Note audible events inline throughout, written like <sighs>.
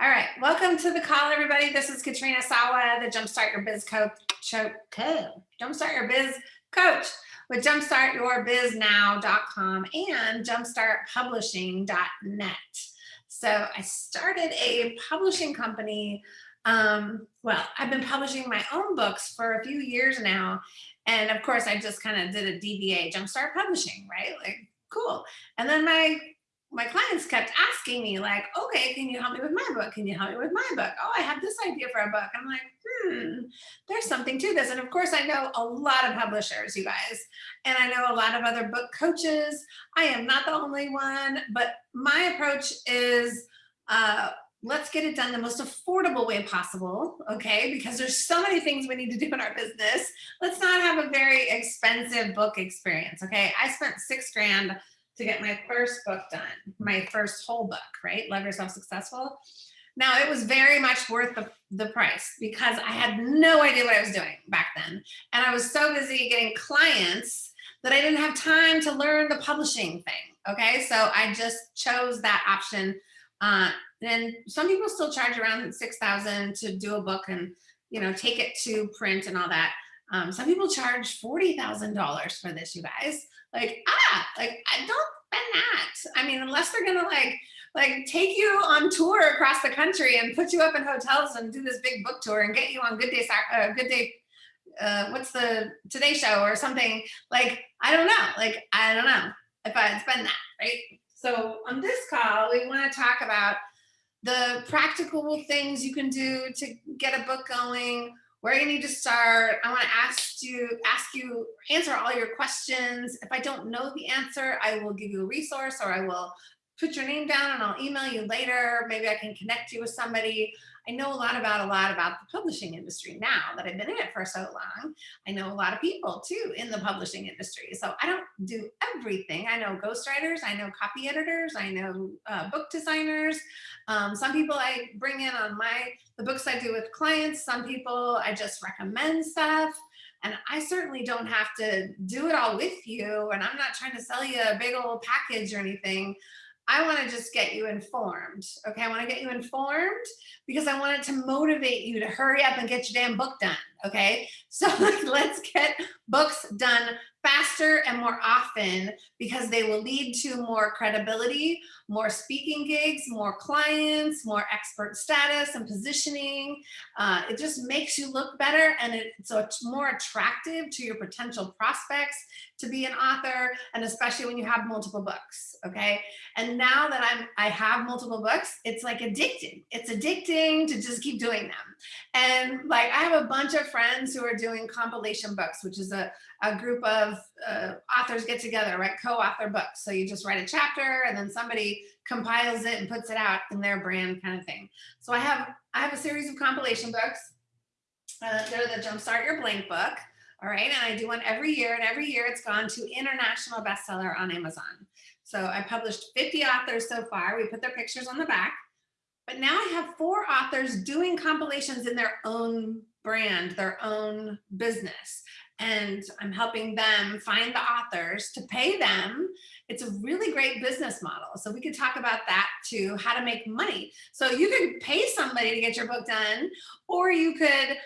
All right, welcome to the call, everybody. This is Katrina Sawa, the Jumpstart Your Biz Coach, Jumpstart Your Biz Coach with jumpstartyourbiznow.com and jumpstartpublishing.net. So I started a publishing company. Um, well, I've been publishing my own books for a few years now. And of course, I just kind of did a DBA, Jumpstart Publishing, right? Like, cool. And then my my clients kept asking me like, okay, can you help me with my book? Can you help me with my book? Oh, I have this idea for a book. I'm like, hmm, there's something to this. And of course I know a lot of publishers, you guys, and I know a lot of other book coaches. I am not the only one, but my approach is, uh, let's get it done the most affordable way possible, okay? Because there's so many things we need to do in our business. Let's not have a very expensive book experience, okay? I spent six grand to get my first book done, my first whole book, right? Love Yourself Successful. Now it was very much worth the, the price because I had no idea what I was doing back then. And I was so busy getting clients that I didn't have time to learn the publishing thing. Okay, so I just chose that option. Uh, and some people still charge around 6,000 to do a book and, you know, take it to print and all that. Um, some people charge $40,000 for this, you guys. Like, ah, like, I don't spend that. I mean, unless they're gonna like, like take you on tour across the country and put you up in hotels and do this big book tour and get you on Good Day, uh, Good Day, uh, what's the Today Show or something. Like, I don't know. Like, I don't know if I'd spend that, right? So on this call, we wanna talk about the practical things you can do to get a book going, where you need to start. I want to ask you, ask you, answer all your questions. If I don't know the answer, I will give you a resource or I will put your name down and I'll email you later. Maybe I can connect you with somebody. I know a lot about a lot about the publishing industry now that I've been in it for so long. I know a lot of people too in the publishing industry. So I don't do everything. I know ghostwriters, I know copy editors, I know uh, book designers. Um, some people I bring in on my, the books I do with clients. Some people I just recommend stuff. And I certainly don't have to do it all with you. And I'm not trying to sell you a big old package or anything. I want to just get you informed. Okay, I want to get you informed because I want it to motivate you to hurry up and get your damn book done. Okay, so <laughs> let's get books done faster and more often because they will lead to more credibility, more speaking gigs, more clients, more expert status and positioning. Uh, it just makes you look better and it's so it's more attractive to your potential prospects to be an author and especially when you have multiple books okay? And now that i'm i have multiple books it's like addicting. It's addicting to just keep doing them and like i have a bunch of friends who are doing compilation books which is a, a group of uh, authors get together right? co-author books so you just write a chapter and then somebody compiles it and puts it out in their brand kind of thing so i have i have a series of compilation books uh, they're the jumpstart your blank book all right, and I do one every year, and every year it's gone to international bestseller on Amazon. So I published 50 authors so far. We put their pictures on the back. But now I have four authors doing compilations in their own brand, their own business. And I'm helping them find the authors to pay them. It's a really great business model. So we could talk about that too, how to make money. So you could pay somebody to get your book done, or you could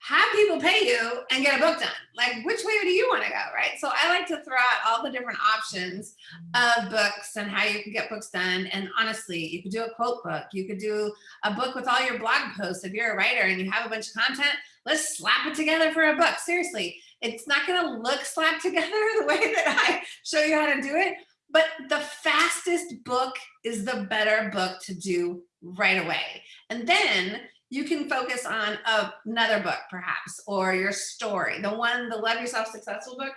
have people pay you and get a book done. Like, which way do you want to go, right? So I like to throw out all the different options of books and how you can get books done. And honestly, you could do a quote book. You could do a book with all your blog posts. If you're a writer and you have a bunch of content, let's slap it together for a book. Seriously, it's not going to look slapped <laughs> together the way that I show you how to do it. But the fastest book is the better book to do right away. And then you can focus on another book perhaps, or your story. The one, the Love Yourself Successful book,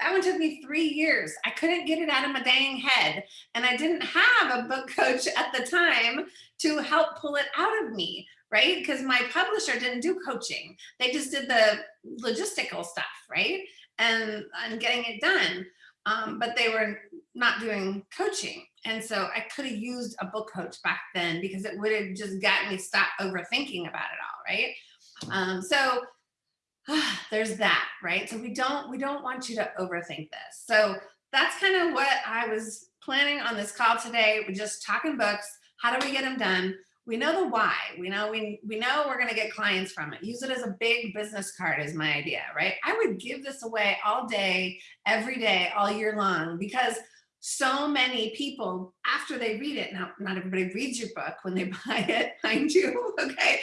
that one took me three years. I couldn't get it out of my dang head. And I didn't have a book <laughs> coach at the time to help pull it out of me, right? Because my publisher didn't do coaching. They just did the logistical stuff, right? And, and getting it done. Um, but they were not doing coaching. And so I could have used a book coach back then because it would have just gotten me stop overthinking about it all, right? Um, so ah, <sighs> there's that, right? So we don't we don't want you to overthink this. So that's kind of what I was planning on this call today. We're just talking books. How do we get them done? We know the why. We know we we know we're going to get clients from it. Use it as a big business card is my idea, right? I would give this away all day, every day, all year long because so many people after they read it now not everybody reads your book when they <laughs> buy it mind you <laughs> okay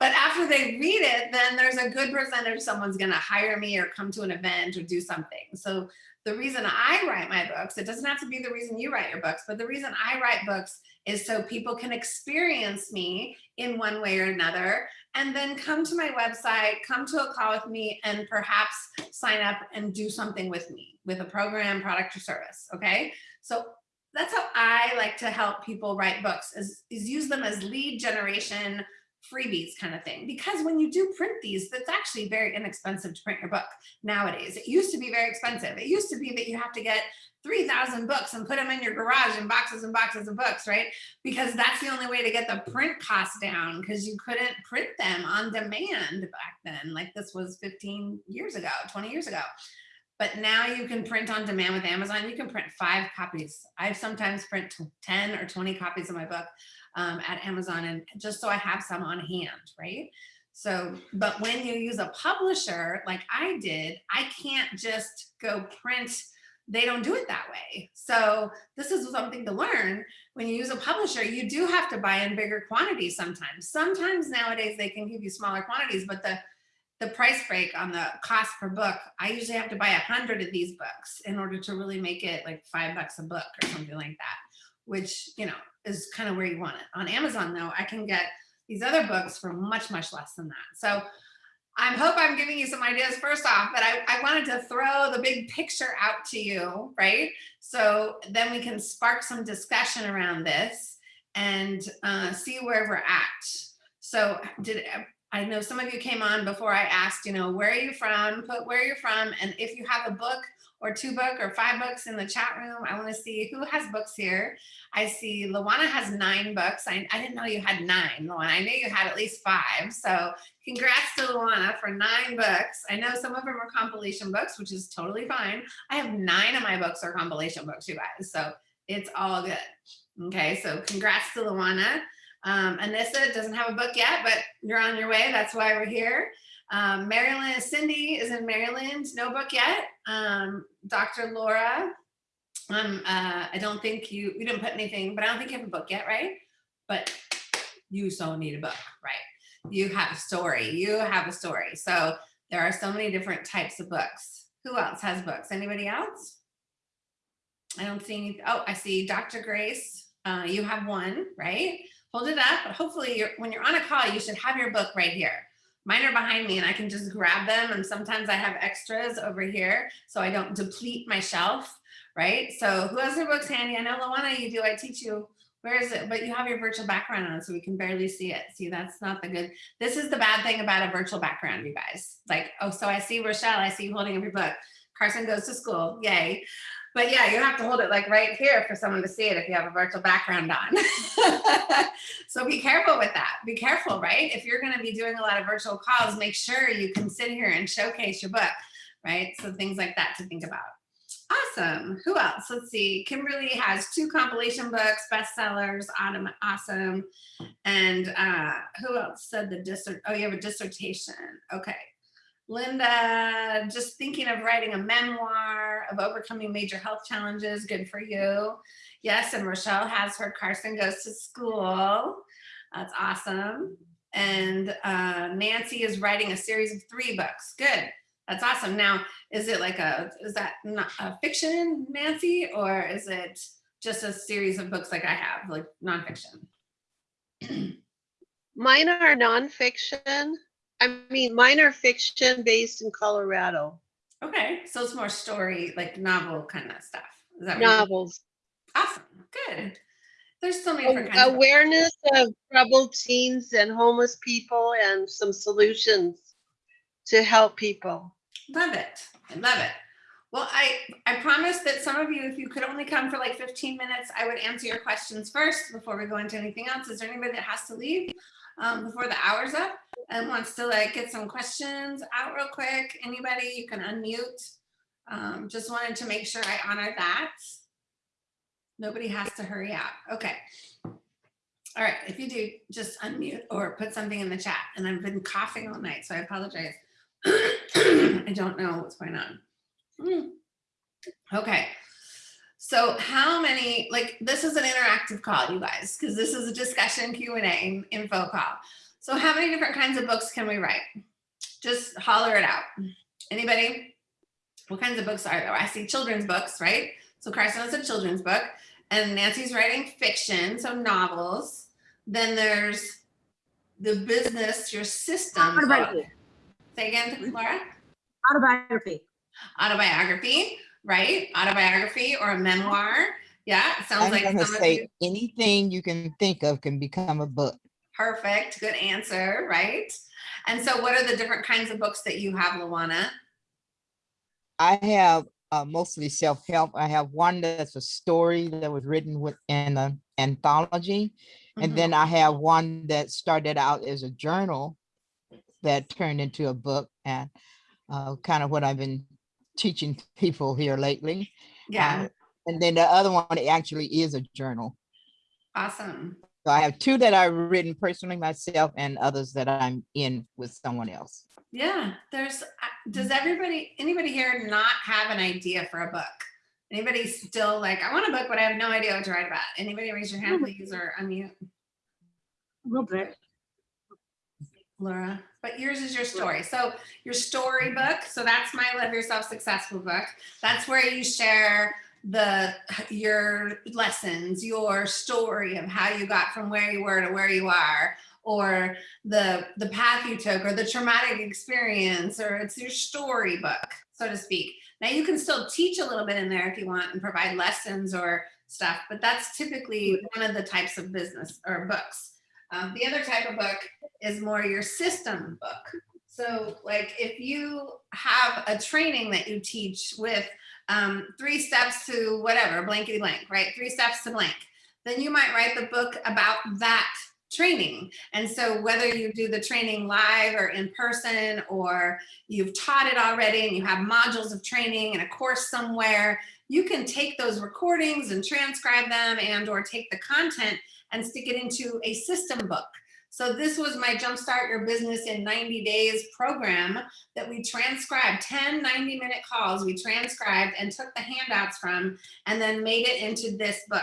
but after they read it then there's a good percentage someone's going to hire me or come to an event or do something so the reason I write my books, it doesn't have to be the reason you write your books, but the reason I write books is so people can experience me in one way or another, and then come to my website, come to a call with me, and perhaps sign up and do something with me with a program, product, or service, okay? So that's how I like to help people write books is, is use them as lead generation freebies kind of thing. Because when you do print these, that's actually very inexpensive to print your book nowadays. It used to be very expensive. It used to be that you have to get 3,000 books and put them in your garage in boxes and boxes of books, right? Because that's the only way to get the print cost down because you couldn't print them on demand back then. Like this was 15 years ago, 20 years ago. But now you can print on demand with Amazon. You can print five copies. I sometimes print 10 or 20 copies of my book um, at Amazon and just so I have some on hand, right? So, but when you use a publisher like I did, I can't just go print, they don't do it that way. So this is something to learn. When you use a publisher, you do have to buy in bigger quantities sometimes. Sometimes nowadays they can give you smaller quantities, but the the price break on the cost per book, I usually have to buy a hundred of these books in order to really make it like five bucks a book or something like that, which, you know, is kind of where you want it. On Amazon though, I can get these other books for much, much less than that. So I hope I'm giving you some ideas first off, but I, I wanted to throw the big picture out to you, right? So then we can spark some discussion around this and uh, see where we're at. So did I know some of you came on before I asked, you know, where are you from? Put where you're from. And if you have a book or two book or five books in the chat room. I want to see who has books here. I see Luana has nine books. I, I didn't know you had nine, Luana. I knew you had at least five. So congrats to Luana for nine books. I know some of them are compilation books, which is totally fine. I have nine of my books are compilation books, you guys. So it's all good. Okay, so congrats to Luana. Um, Anissa doesn't have a book yet, but you're on your way. That's why we're here. Um, Maryland, Cindy is in Maryland, no book yet. Um, Dr. Laura, um, uh, I don't think you, you didn't put anything, but I don't think you have a book yet, right? But you so need a book, right? You have a story, you have a story. So there are so many different types of books. Who else has books? Anybody else? I don't see any, oh, I see Dr. Grace. Uh, you have one, right? Hold it up, hopefully you're, when you're on a call, you should have your book right here. Mine are behind me and I can just grab them. And sometimes I have extras over here so I don't deplete my shelf, right? So who has their books handy? I know Luana, you do, I teach you. Where is it? But you have your virtual background on so we can barely see it. See, that's not the good. This is the bad thing about a virtual background, you guys. Like, oh, so I see Rochelle, I see you holding up your book. Carson goes to school, yay. But yeah, you have to hold it like right here for someone to see it if you have a virtual background on. <laughs> so be careful with that. Be careful, right? If you're going to be doing a lot of virtual calls, make sure you can sit here and showcase your book, right? So things like that to think about. Awesome. Who else? Let's see. Kimberly has two compilation books, bestsellers, awesome. And uh, who else said the dissert? Oh, you have a dissertation. Okay. Linda, just thinking of writing a memoir of overcoming major health challenges. Good for you. Yes, and Rochelle has her Carson Goes to School. That's awesome. And uh, Nancy is writing a series of three books. Good. That's awesome. Now, is it like a, is that not a fiction, Nancy, or is it just a series of books like I have, like nonfiction? <clears throat> Mine are nonfiction. I mean, minor fiction based in Colorado. Okay, so it's more story, like novel kind of stuff. Is that novels? Awesome, good. There's so many different kinds. Awareness of, of troubled teens and homeless people, and some solutions to help people. Love it. I love it. Well, I, I promised that some of you, if you could only come for like 15 minutes, I would answer your questions first before we go into anything else. Is there anybody that has to leave um, before the hour's up? And wants to like get some questions out real quick, anybody, you can unmute. Um, just wanted to make sure I honor that. Nobody has to hurry out. Okay. All right, if you do, just unmute or put something in the chat. And I've been coughing all night, so I apologize. <clears throat> I don't know what's going on. Hmm. Okay. So how many, like, this is an interactive call, you guys, because this is a discussion Q and A info call. So how many different kinds of books can we write? Just holler it out. Anybody? What kinds of books are there? I see children's books, right? So Carson has a children's book and Nancy's writing fiction, so novels. Then there's the business, your system. Autobiography. Say again, mm-hmm. Laura? Autobiography. Autobiography, right? Autobiography or a memoir. Yeah, it sounds I'm like gonna some of say you. anything you can think of can become a book. Perfect, good answer, right? And so what are the different kinds of books that you have, Luana? I have uh, mostly self-help. I have one that's a story that was written within an anthology. And then I have one that started out as a journal that turned into a book and uh, kind of what I've been teaching <laughs> people here lately. Yeah, Uh, And then the other one actually is a journal. awesome. So I have two that I've written personally myself and others that I'm in with someone else. Yeah, there's, uh, does everybody, anybody here not have an idea for a book? Anybody still like, I want a book, but I have no idea what to write about? Anybody raise your hand, please, or unmute? A little bit. Laura, but yours is your story. So your story book, so that's my Love Yourself Successful book. That's where you share the your lessons, your story of how you got from where you were to where you are, or the the path you took, or the traumatic experience, or it's your story book, so to speak. Now you can still teach a little bit in there if you want and provide lessons or stuff, but that's typically one of the types of business or books. Um, the other type of book is more your system book. So like if you have a training that you teach with um, three steps to whatever, blankety blank, right? Three steps to blank, then you might write the book about that training. And so whether you do the training live or in person, or you've taught it already and you have modules of training and a course somewhere, you can take those recordings and transcribe them and or take the content and stick it into a system book. So this was my Jumpstart Your Business in 90 Days program that we transcribed 10 90 minute calls we transcribed and took the handouts from and then made it into this book.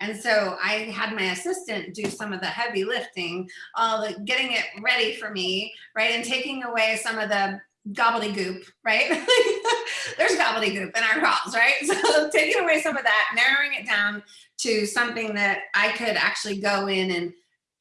And so I had my assistant do some of the heavy lifting, all the getting it ready for me, right? And taking away some of the gobbledygook, right? <laughs> There's gobbledygook in our calls, right? <laughs> So taking away some of that, narrowing it down to something that I could actually go in and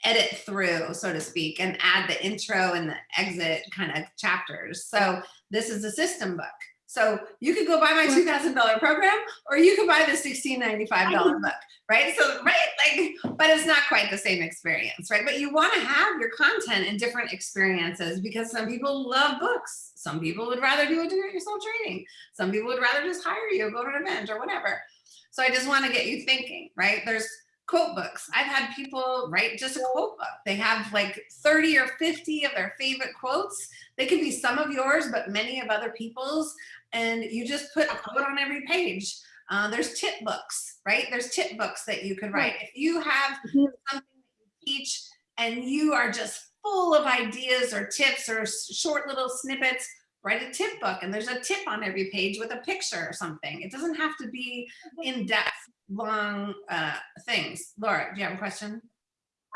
edit through, so to speak, and add the intro and the exit kind of chapters. So this is a system book. So you could go buy my $2,000 program or you could buy the $1695 book, right? So, right, like, but it's not quite the same experience, right? But you want to have your content in different experiences because some people love books. Some people would rather do a do-it-yourself training. Some people would rather just hire you, go to an event or whatever. So I just want to get you thinking, right? There's quote books. I've had people write just a quote book. They have like 30 or 50 of their favorite quotes. They could be some of yours, but many of other people's. And you just put a quote on every page. Uh, there's tip books, right? There's tip books that you could write. If you have Mhm. something that you teach and you are just full of ideas or tips or short little snippets, write a tip book and there's a tip on every page with a picture or something. It doesn't have to be in-depth, long uh, things. Laura, do you have a question?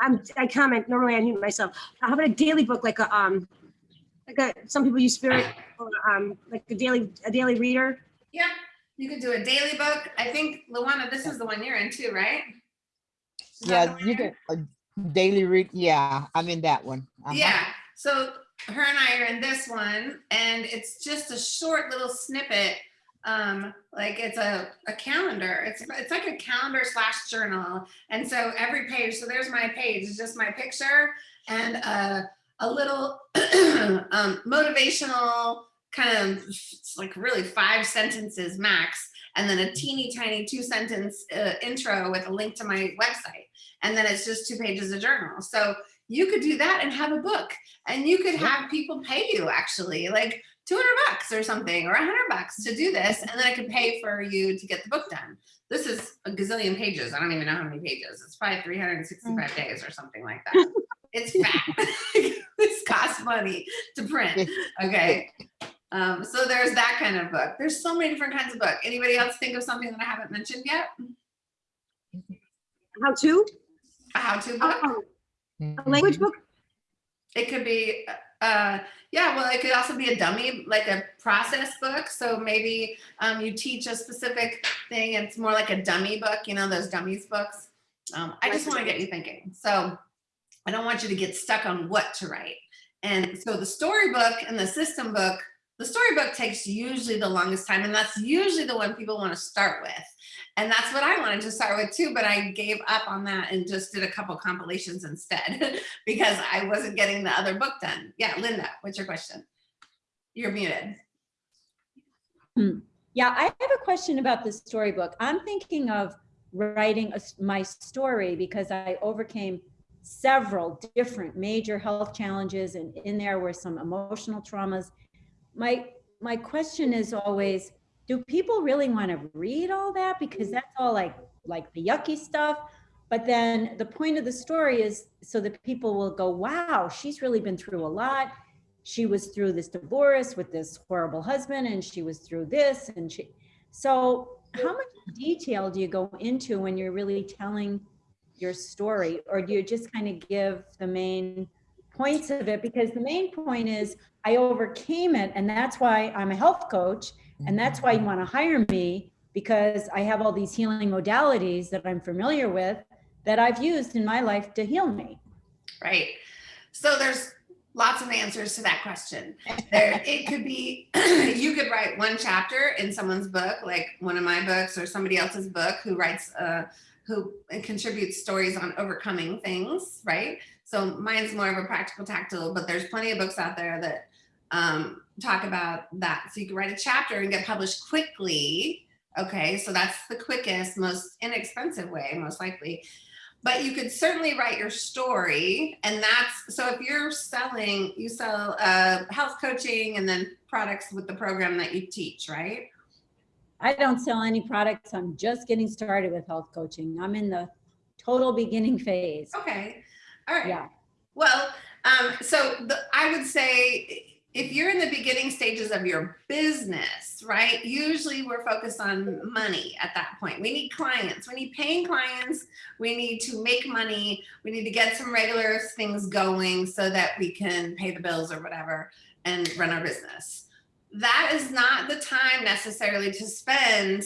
I'm, I comment, normally I mute myself. How about a daily book, like a, um, like a, some people use Spirit, or, um, like a daily, a daily reader? Yeah, you could do a daily book. I think, Luana, this is the one you're in too, right? Is Yeah, you you're can, a daily read, yeah, I'm in that one. Uh-huh. Yeah, so her and I are in this one and it's just a short little snippet. Um, like it's a, a calendar. It's it's like a calendar slash journal. And so every page, so there's my page, it's just my picture and a, a little <clears throat> um, motivational kind of it's like really five sentences max. And then a teeny tiny two sentence uh, intro with a link to my website. And then it's just two pages of journal. So you could do that and have a book. And you could have people pay you actually. Like 200 bucks or something, or 100 bucks to do this, and then I could pay for you to get the book done. This is a gazillion pages. I don't even know how many pages. It's probably 365 days or something like that. <laughs> It's fat. <laughs> this costs money to print. Okay. Um, so there's that kind of book. There's so many different kinds of book. Anybody else think of something that I haven't mentioned yet? How to? A how-to book? Oh, A language book? It could be, uh, yeah, well, it could also be a dummy, like a process book. So maybe um, you teach a specific thing. It's more like a dummy book, you know, those dummies books. Um, I just want to get you thinking. So I don't want you to get stuck on what to write. And so the storybook and the system book, the storybook takes usually the longest time, and that's usually the one people want to start with. And that's what I wanted to start with too, but I gave up on that and just did a couple compilations instead <laughs> because I wasn't getting the other book done. Yeah, Linda, what's your question? You're muted. Hmm. Yeah, I have a question about the storybook. I'm thinking of writing a my story because I overcame several different major health challenges and in there were some emotional traumas. My my question is always, do people really want to read all that? Because mm-hmm. that's all like like the yucky stuff? But then the point of the story is so that people will go, wow, she's really been through a lot. She was through this divorce with this horrible husband and she was through this and she so how much detail do you go into when you're really telling your story? Or do you just kind of give the main points of it? Because the main point is i overcame it and that's why i'm a health coach and that's why you want to hire me because i have all these healing modalities that i'm familiar with that i've used in my life to heal me Right. So there's lots of answers to that question. <laughs> There, it could be, <clears throat> you could write one chapter in someone's book, like one of my books or somebody else's book who writes, uh, who contributes stories on overcoming things, right? So mine's more of a practical tactile, but there's plenty of books out there that um, talk about that. So you can write a chapter and get published quickly. Okay, so that's the quickest, most inexpensive way, most likely but you could certainly write your story and that's so if you're selling you sell uh, health coaching and then products with the program that you teach right I don't sell any products. I'm just getting started with health coaching. I'm in the total beginning phase. okay all right Yeah. well um, so the, i would say if you're in the beginning stages of your business right usually we're focused on money at that point. We need clients. We need paying clients. We need to make money. We need to get some regular things going so that we can pay the bills or whatever and run our business. That is not the time necessarily to spend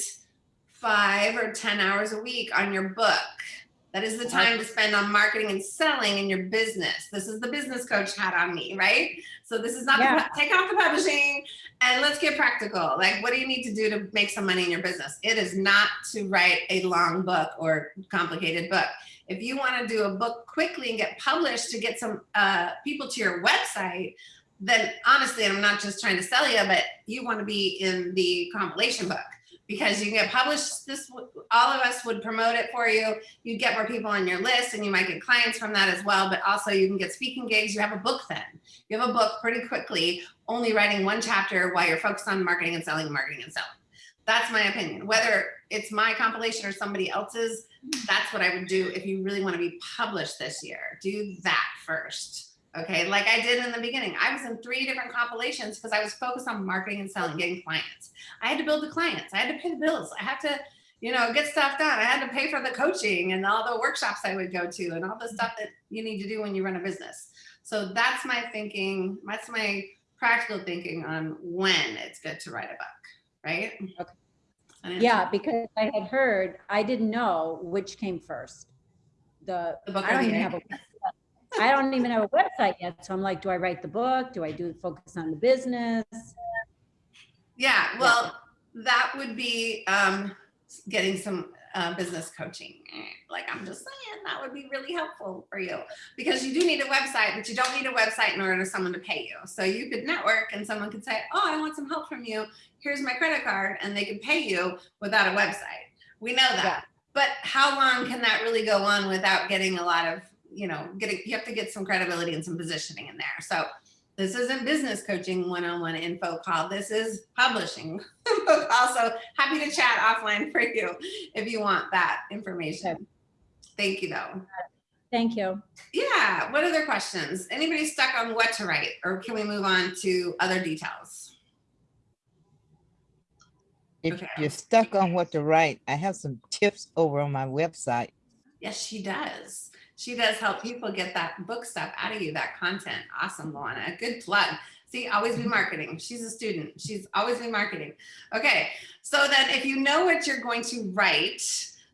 five or ten hours a week on your book that is the time to spend on marketing and selling in your business. This is the business coach hat on me, right? So this is not the, take off the publishing and let's get practical. Like, what do you need to do to make some money in your business? It is not to write a long book or complicated book. If you want to do a book quickly and get published to get some uh, people to your website, then honestly, I'm not just trying to sell you, but you want to be in the compilation book because you can get published. This, all of us would promote it for you. You get more people on your list and you might get clients from that as well. But also you can get speaking gigs. You have a book then. You have a book pretty quickly, only writing one chapter while you're focused on marketing and selling, marketing and selling. That's my opinion. Whether it's my compilation or somebody else's, that's what I would do if you really want to be published this year. Do that first. Okay, like I did in the beginning. I was in three different compilations because I was focused on marketing and selling, getting clients. I had to build the clients. I had to pay the bills. I had to, you know, get stuff done. I had to pay for the coaching and all the workshops I would go to and all the stuff that you need to do when you run a business. So that's my thinking. That's my practical thinking on when it's good to write a book, right? Okay. Yeah, because I had heard, I didn't know which came first. The, The book I don't even have a, I don't even have a website yet. So I'm like, do I write the book? Do I do focus on the business? Yeah, well, that would be um, getting some uh, business coaching. Like I'm just saying, that would be really helpful for you because you do need a website, but you don't need a website in order for someone to pay you. So you could network and someone could say, oh, I want some help from you. Here's my credit card. And they could pay you without a website. We know that. Yeah. But how long can that really go on without getting a lot of, you know, getting, you have to get some credibility and some positioning in there. So This isn't business coaching one-on-one info call. This is publishing <laughs> also happy to chat offline for you if you want that information. Thank you though. Thank you. Yeah, what other questions? Anybody stuck on what to write or can we move on to other details? If Okay. you're stuck on what to write, I have some tips over on my website. Yes, she does. She does help people get that book stuff out of you, that content. Awesome, Luana. Good plug. See, always be marketing. She's a student. She's always be marketing. Okay, so then if you know what you're going to write,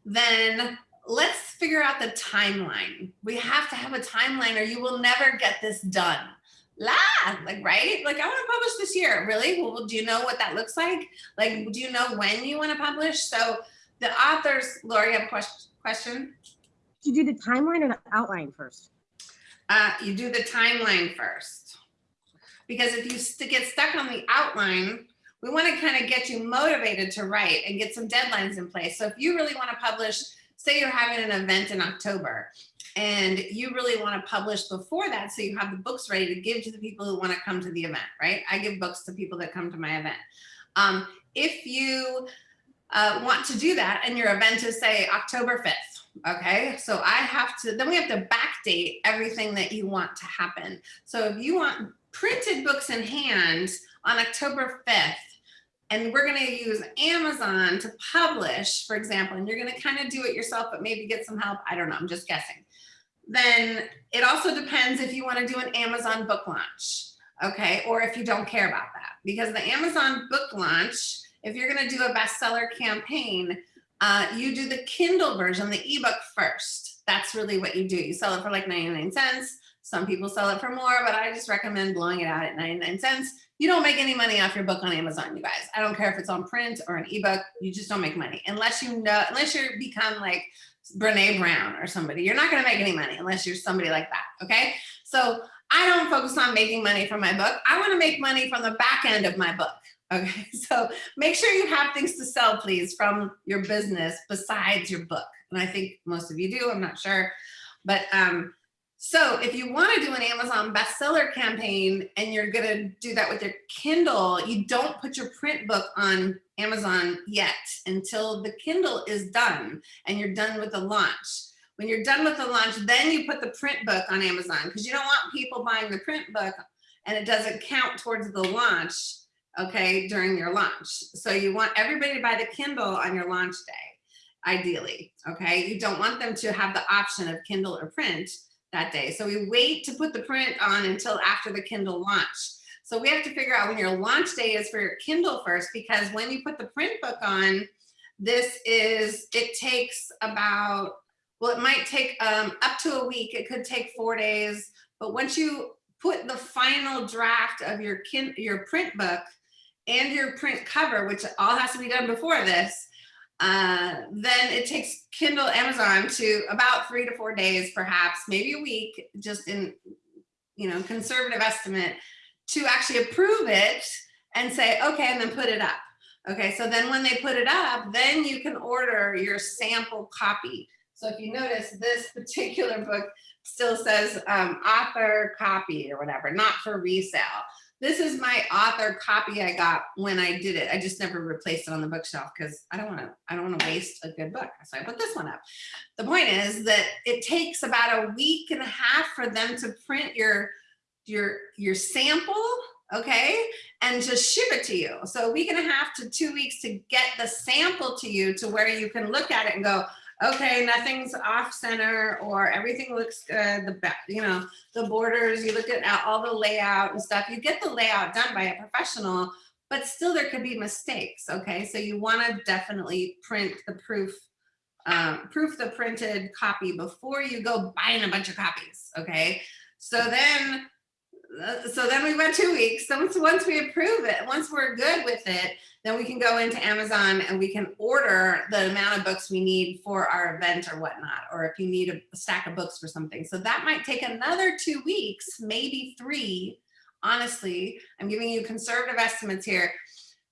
then let's figure out the timeline. We have to have a timeline or you will never get this done. La, like, right? Like, I want to publish this year. Really? Well, do you know what that looks like? Like, do you know when you want to publish? So the authors, Lori, have a question? question? Did you do the timeline or the outline first? Uh, you do the timeline first. Because if you st- get stuck on the outline, we want to kind of get you motivated to write and get some deadlines in place. So if you really want to publish, say you're having an event in October and you really want to publish before that so you have the books ready to give to the people who want to come to the event, right? I give books to people that come to my event. Um, if you uh, want to do that and your event is say October 5th, okay? So I have to, then we have to backdate everything that you want to happen. So if you want printed books in hand on October 5th, and we're going to use Amazon to publish, for example, and you're going to kind of do it yourself, but maybe get some help. I don't know. I'm just guessing. Then it also depends if you want to do an Amazon book launch, okay? Or if you don't care about that, because the Amazon book launch, if you're going to do a bestseller campaign, uh, you do the Kindle version, the ebook first. That's really what you do. You sell it for like 99 cents. Some people sell it for more, but I just recommend blowing it out at 99 cents. You don't make any money off your book on Amazon, you guys. I don't care if it's on print or an ebook, you just don't make money unless you know, unless you become like Brene Brown or somebody. You're not gonna make any money unless you're somebody like that, okay? So I don't focus on making money from my book. I wanna make money from the back end of my book, okay? <laughs> So make sure you have things to sell, please, from your business besides your book. And I think most of you do, I'm not sure. But um, so if you want to do an Amazon bestseller campaign and you're going to do that with your Kindle, you don't put your print book on Amazon yet until the Kindle is done and you're done with the launch. When you're done with the launch, then you put the print book on Amazon because you don't want people buying the print book and it doesn't count towards the launch, okay, during your launch. So you want everybody to buy the Kindle on your launch day, ideally, okay? You don't want them to have the option of Kindle or print that day. So we wait to put the print on until after the Kindle launch. So we have to figure out when your launch day is for your Kindle first, because when you put the print book on, this is, it takes about, well, it might take um, up to a week. It could take four days. But once you put the final draft of your kin your print book and your print cover, which all has to be done before this, uh, then it takes Kindle Amazon to about three to four days, perhaps, maybe a week, just in, you know, conservative estimate to actually approve it and say, okay, and then put it up. Okay, so then when they put it up, then you can order your sample copy. So if you notice, this particular book still says um, author copy or whatever, not for resale. This is my author copy I got when I did it. I just never replaced it on the bookshelf because I don't want to, I don't want to waste a good book. So I put this one up. The point is that it takes about a week and a half for them to print your, your, your sample, okay, and just ship it to you. So a week and a half to two weeks to get the sample to you to where you can look at it and go, okay, nothing's off center or everything looks good. The back, you know, the borders, you look at all the layout and stuff. You get the layout done by a professional, but still there could be mistakes. Okay, so you want to definitely print the proof, um, proof the printed copy before you go buying a bunch of copies. Okay, so then. Uh, So then we went two weeks. So once, once we approve it, once we're good with it, then we can go into Amazon and we can order the amount of books we need for our event or whatnot, or if you need a stack of books for something. So that might take another two weeks, maybe three. Honestly, I'm giving you conservative estimates here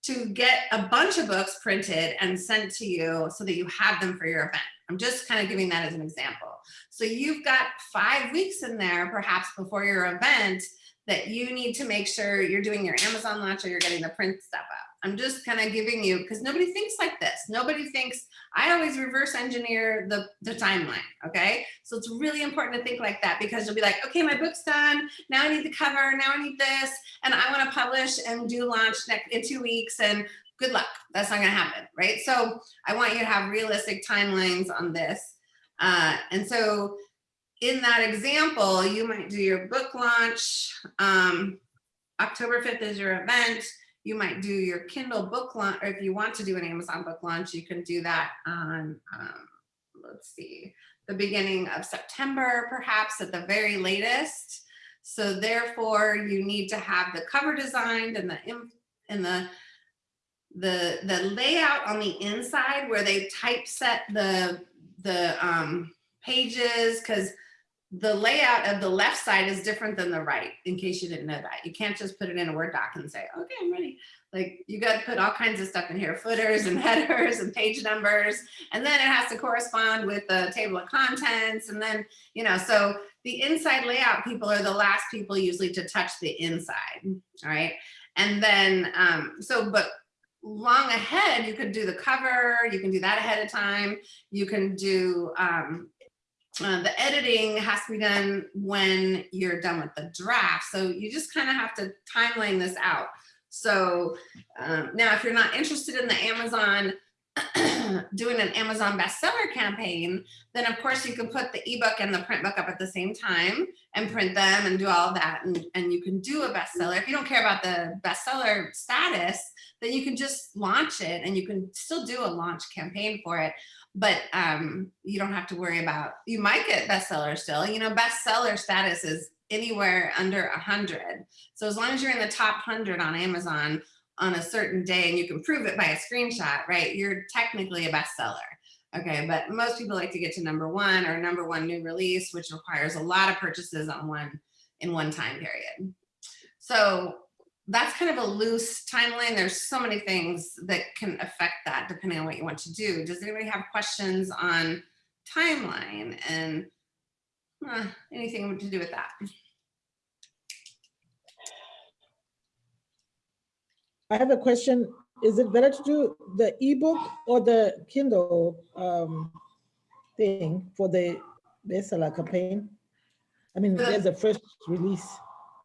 to get a bunch of books printed and sent to you so that you have them for your event. I'm just kind of giving that as an example. So you've got five weeks in there, perhaps before your event, that you need to make sure you're doing your Amazon launch or you're getting the print stuff up. I'm just kind of giving you, because nobody thinks like this. Nobody thinks, I always reverse engineer the, the timeline, okay? So it's really important to think like that because you'll be like, okay, my book's done. Now I need the cover, now I need this, and I wanna publish and do launch next in two weeks and good luck. That's not gonna happen, right? So I want you to have realistic timelines on this. Uh, and so in that example, you might do your book launch. Um, October 5th is your event. You might do your Kindle book launch, or if you want to do an Amazon book launch, you can do that on, um, let's see, the beginning of September, perhaps at the very latest. So therefore, you need to have the cover designed and the and the the the layout on the inside where they typeset the the um, pages because the layout of the left side is different than the right in case you didn't know that. You can't just put it in a word doc and say okay i'm ready. Like you got to put all kinds of stuff in here footers and <laughs> headers and page numbers and then it has to correspond with the table of contents and then you know so the inside layout people are the last people usually to touch the inside all right? And then um so but long ahead you could do the cover you can do that ahead of time you can do um uh, the editing has to be done when you're done with the draft. So you just kind of have to timeline this out. So um, now if you're not interested in the Amazon, <clears throat> doing an Amazon bestseller campaign, then of course you can put the ebook and the print book up at the same time and print them and do all that. And, and you can do a bestseller. If you don't care about the bestseller status, then you can just launch it and you can still do a launch campaign for it but um, you don't have to worry about, you might get bestseller still, you know, bestseller status is anywhere under a hundred. So as long as you're in the top hundred on Amazon on a certain day and you can prove it by a screenshot, right? You're technically a bestseller. Okay, but most people like to get to number one or number one new release, which requires a lot of purchases on one in one time period. So that's kind of a loose timeline. There's so many things that can affect that depending on what you want to do. Does anybody have questions on timeline and uh, anything to do with that? I have a question. Is it better to do the ebook or the Kindle um, thing for the bestseller campaign? I mean, The- there's a first release.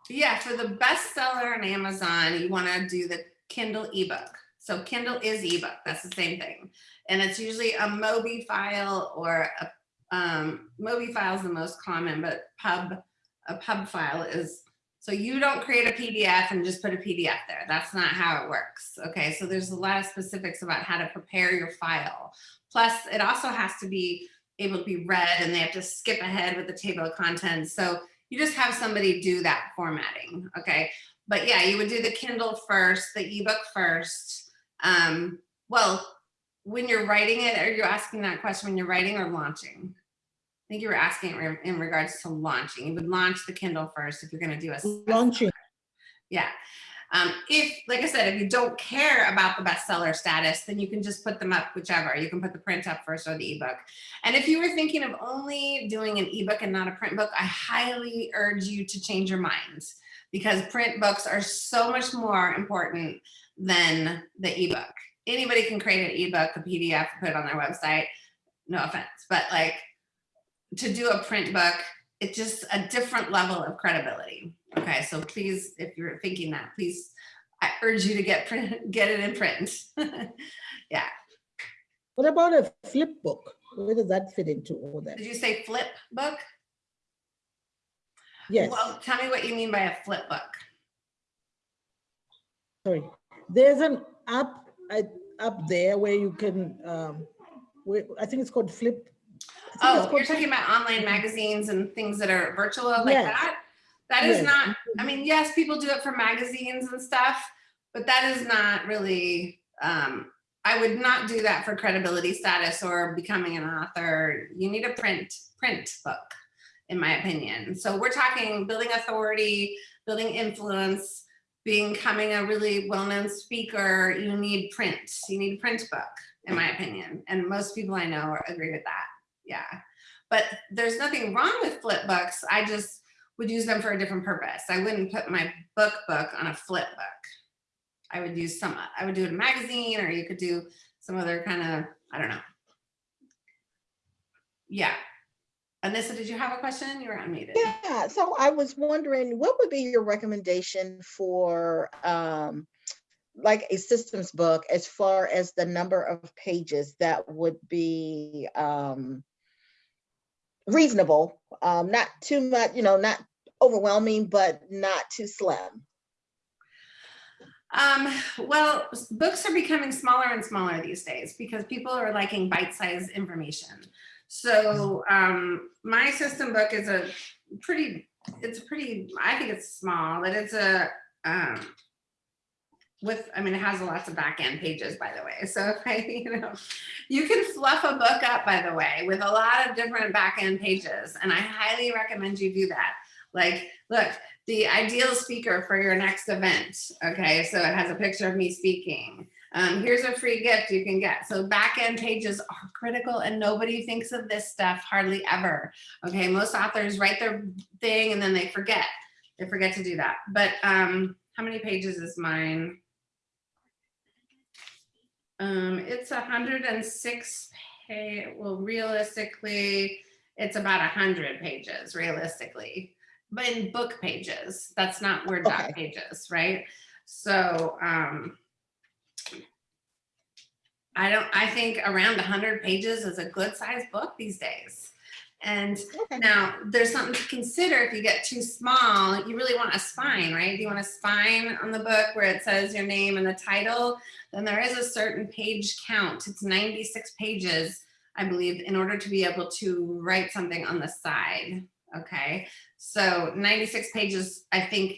Yeah, for the bestseller on Amazon, you want to do the Kindle ebook. So Kindle is ebook. That's the same thing, and it's usually a Mobi file or a um, Mobi file is the most common, but Pub a Pub file is. So you don't create a PDF and just put a PDF there. That's not how it works. Okay, so there's a lot of specifics about how to prepare your file. Plus, it also has to be able to be read, and they have to skip ahead with the table of contents. So you just have somebody do that formatting, okay? But yeah, you would do the Kindle first, the ebook first. Um, well, when you're writing it, are you asking that question when you're writing or launching? I think you were asking re- in regards to launching. You would launch the Kindle first if you're gonna do a. Launching. Yeah. Um, if, like I said, if you don't care about the bestseller status, then you can just put them up whichever. You can put the print up first or the ebook. And if you were thinking of only doing an ebook and not a print book, I highly urge you to change your minds because print books are so much more important than the ebook. Anybody can create an ebook, a PDF, put it on their website. No offense, but like to do a print book, it's just a different level of credibility. Okay, so please, if you're thinking that, please, I urge you to get print, <laughs> get it in print. <laughs> Yeah. What about a flip book? Where does that fit into all that? Did you say flip book? Yes, Well, tell me what you mean by a flip book. sorry. There's an app uh, up there where you can, um, where, I think it's called Flip. I Oh, you're talking about online magazines and things that are virtual like Yes. that? That is Yes. not, I mean, yes, people do it for magazines and stuff, but that is not really, um, I would not do that for credibility status or becoming an author. You need a print, print book, in my opinion. So we're talking building authority, building influence, becoming a really well-known speaker, you need print. You need a print book, in my opinion. And most people I know agree with that. Yeah. But there's nothing wrong with flip books. I just would use them for a different purpose. I wouldn't put my book book on a flip book. I would use some, I would do it in a magazine or you could do some other kind of, I don't know. Yeah. Anissa, did you have a question? You were unmuted. Yeah, so I was wondering, what would be your recommendation for um like a systems book as far as the number of pages that would be um reasonable, um, not too much, you know, not overwhelming, but not too slim? Um, well, books are becoming smaller and smaller these days because people are liking bite-sized information. So um, my system book is a pretty, it's a pretty, I think it's small, but it's a, um, with, I mean, it has lots of back end pages, by the way. So <laughs> if I, you know, you can fluff a book up, by the way, with a lot of different back end pages. And I highly recommend you do that. Like, look, the ideal speaker for your next event. Okay, so it has a picture of me speaking. Um, here's a free gift you can get. So back end pages are critical and nobody thinks of this stuff hardly ever. Okay, most authors write their thing and then they forget. They forget to do that. But um, how many pages is mine? Um, it's a hundred and six page, well, realistically, it's about a hundred pages, realistically. But in book pages, that's not Word doc Okay. pages, right? So, um, I don't, I think around hundred pages is a good sized book these days. And Okay. now, there's something to consider if you get too small, you really want a spine, right? Do you want a spine on the book where it says your name and the title? Then there is a certain page count. It's 96 pages, I believe, in order to be able to write something on the side. Okay, so 96 pages, I think,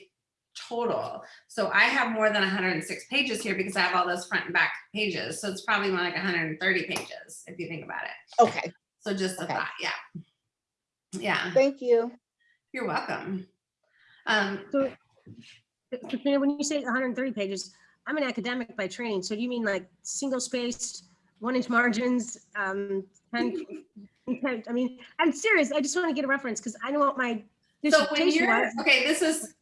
total. So I have more than 106 pages here because I have all those front and back pages. So it's probably more like 130 pages if you think about it. Okay, So just a Okay. thought, yeah. Yeah, thank you. you're welcome. Um, So, Katrina, when you say 130 pages, I'm an academic by training. So do you mean like single spaced, one inch margins, um, 10, 10 I mean, I'm serious. I just want to get a reference because I know what my so when you're, was. okay, this is,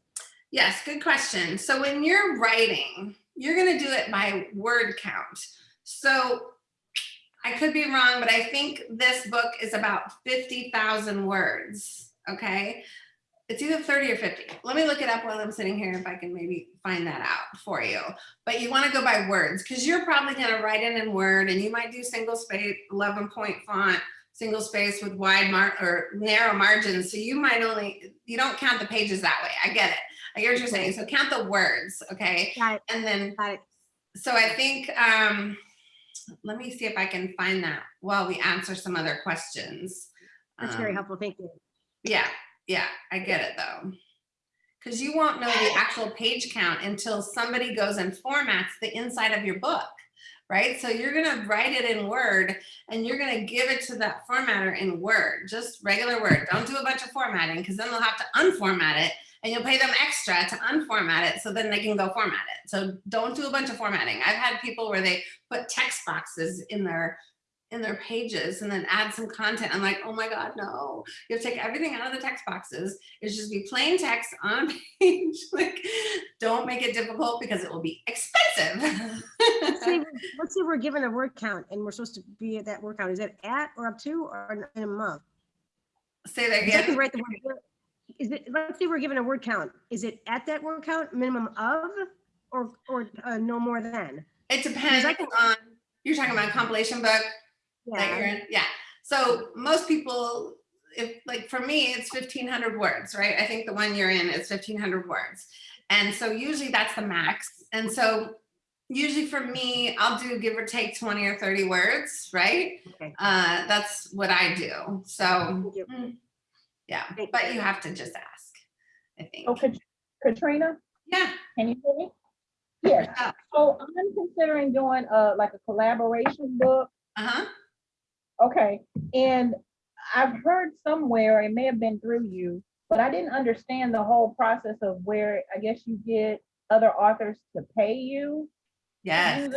yes, good question. So when you're writing, you're gonna do it by word count. So I could be wrong, but I think this book is about 50,000 words, okay? It's either 30 or 50. Let me look it up while I'm sitting here if I can maybe find that out for you. But you wanna go by words because you're probably gonna write it in Word and you might do single space, 11 point font, single space with wide mar or narrow margins. So you might only, you don't count the pages that way. I get it. I hear what you're saying. So count the words, okay? And then so I think, um, let me see if I can find that while we answer some other questions. That's very Um, helpful. Thank you. Yeah, yeah, I get it though. Cause you won't know the actual page count until somebody goes and formats the inside of your book, right? So you're gonna write it in Word and you're gonna give it to that formatter in Word, just regular Word. Don't do a bunch of formatting because then they'll have to unformat it and you'll pay them extra to unformat it so then they can go format it. So don't do a bunch of formatting. I've had people where they put text boxes in their in their pages and then add some content. I'm like, oh my God, no. You have to take everything out of the text boxes. It's just be plain text on <laughs> page. like, don't make it difficult because it will be expensive. Let's say, <laughs> let's say we're given a word count and we're supposed to be at that word count. Is it at or up to or in a month? Say that Because I can again. write the word. Is it, let's say we're given a word count. Is it at that word count, minimum of, or, or uh, no more than? It depends can- on, you're talking about a compilation book Yeah? Yeah. So most people, if like for me, it's 1500 words, right? I think the one you're in is 1500 words. And so usually that's the max. And so usually for me, I'll do give or take 20 or 30 words, right? Okay. Uh, that's what I do. So mm, yeah, but you have to just ask, I think. Oh, Kat- Katrina, Yeah. can you hear me? Yes, Uh so I'm considering doing uh like a collaboration book. Uh huh. Okay, and I've heard somewhere, it may have been through you, but I didn't understand the whole process of where I guess you get other authors to pay you? Yes.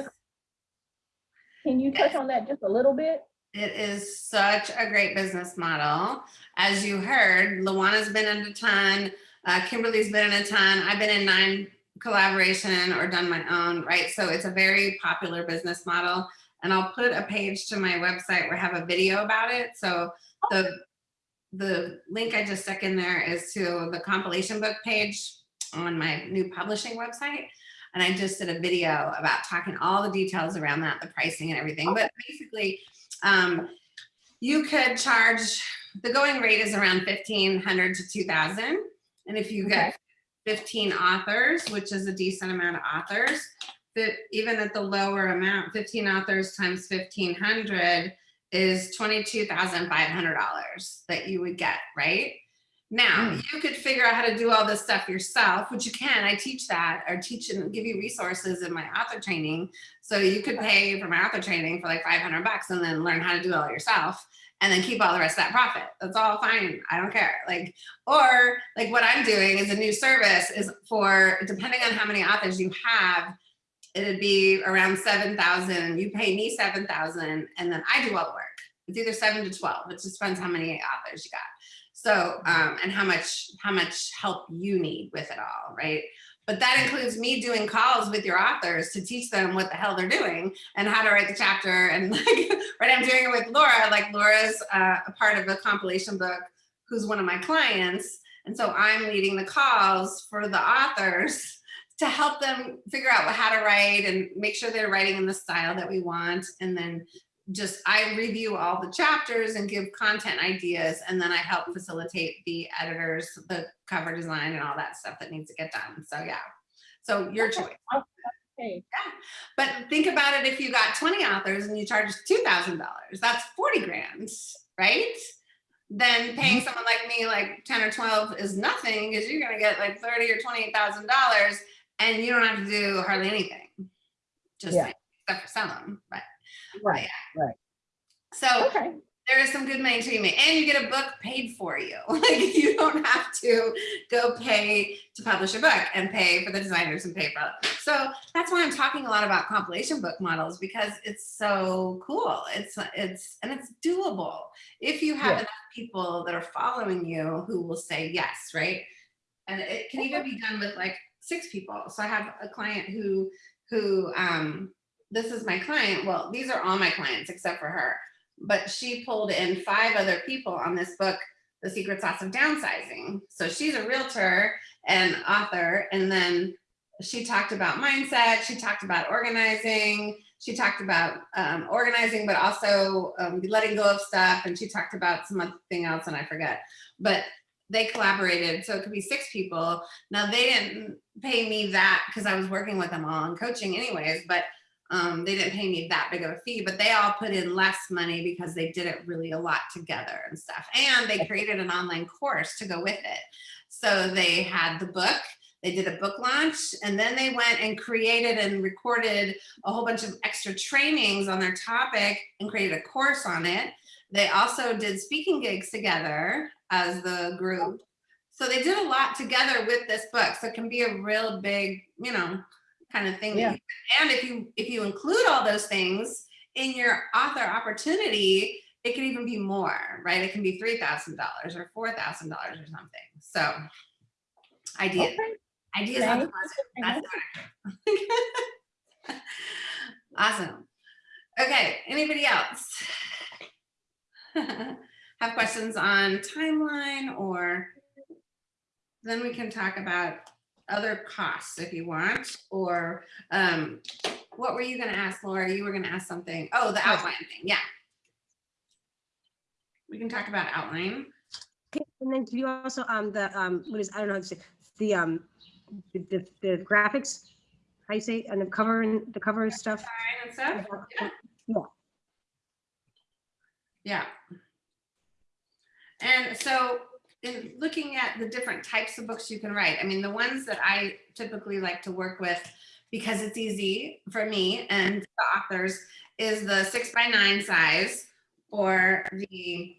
Can you touch on that just a little bit? It is such a great business model. As you heard, Luana's been in a ton, uh, Kimberly's been in a ton. I've been in nine collaboration or done my own, right? So it's a very popular business model. And I'll put a page to my website where I have a video about it. So the the link I just stuck in there is to the compilation book page on my new publishing website. And I just did a video about talking all the details around that, the pricing and everything. But basically, um, you could charge, the going rate is around fifteen hundred to two thousand. And if you get fifteen authors, which is a decent amount of authors, that even at the lower amount, fifteen authors times fifteen hundred is twenty-two thousand five hundred dollars that you would get, right? Now, hmm. you could figure out how to do all this stuff yourself, which you can. I teach that or teach and give you resources in my author training. So you could pay for my author training for like 500 bucks and then learn how to do it all yourself and then keep all the rest of that profit. That's all fine. I don't care. Like, or like what I'm doing is a new service is for, depending on how many authors you have, it'd be around 7,000. You pay me 7,000 and then I do all the work. It's either seven to 12. It just depends how many authors you got. So, um, and how much, how much help you need with it all, right? But that includes me doing calls with your authors to teach them what the hell they're doing and how to write the chapter. And <laughs> like, right, I'm doing it with Laura, like Laura's uh, a part of a compilation book who's one of my clients. And so I'm leading the calls for the authors <laughs> to help them figure out how to write and make sure they're writing in the style that we want. And then just, I review all the chapters and give content ideas. And then I help facilitate the editors, the cover design and all that stuff that needs to get done. So yeah, so your choice. Hey, But think about it, if you got 20 authors and you charge $2,000, that's 40 grand, right? Then mm-hmm. paying someone like me like 10 or 12 is nothing because you're gonna get like 30 or $28,000 and you don't have to do hardly anything. Just Yeah. except for sell them, but right, right. so okay. there is some good money to be made and you get a book paid for you. <laughs> Like you don't have to go pay to publish a book and pay for the designers and pay for it. So that's why I'm talking a lot about compilation book models because it's so cool. It's it's and it's doable if you have Yeah. enough people that are following you who will say yes, right? And it can even be done with like six people. So I have a client who who um this is my client. Well, these are all my clients except for her but she pulled in five other people on this book, The Secret Sauce of Downsizing. So she's a realtor and author. And then she talked about mindset. She talked about organizing. She talked about um, organizing, but also um, letting go of stuff. And she talked about some other thing else and I forget, but they collaborated. So it could be six people. Now they didn't pay me that because I was working with them all and coaching anyways, but um, they didn't pay me that big of a fee, but they all put in less money because they did it really a lot together and stuff. And they created an online course to go with it. So they had the book, they did a book launch, and then they went and created and recorded a whole bunch of extra trainings on their topic and created a course on it. They also did speaking gigs together as the group. So they did a lot together with this book. So it can be a real big, you know, kind of thing. Yeah. And if you if you include all those things in your author opportunity, it can even be more, right? It can be three thousand dollars or four thousand dollars or something. So ideas, Okay. ideas on the Thank closet. That's what <laughs> Awesome. Okay, anybody else? <laughs> Have questions on timeline or then we can talk about other costs if you want, or um, what were you gonna ask, Laura? You were gonna ask something. Oh, the outline thing, yeah. We can talk about outline. Okay, And then can you also, um, the, um, what is, I don't know how to say, the, um, the, the, the graphics, how you say, and the cover and the cover stuff? And stuff. Yeah. And so in looking at the different types of books you can write, I mean, the ones that I typically like to work with because it's easy for me and the authors is the six by nine size or the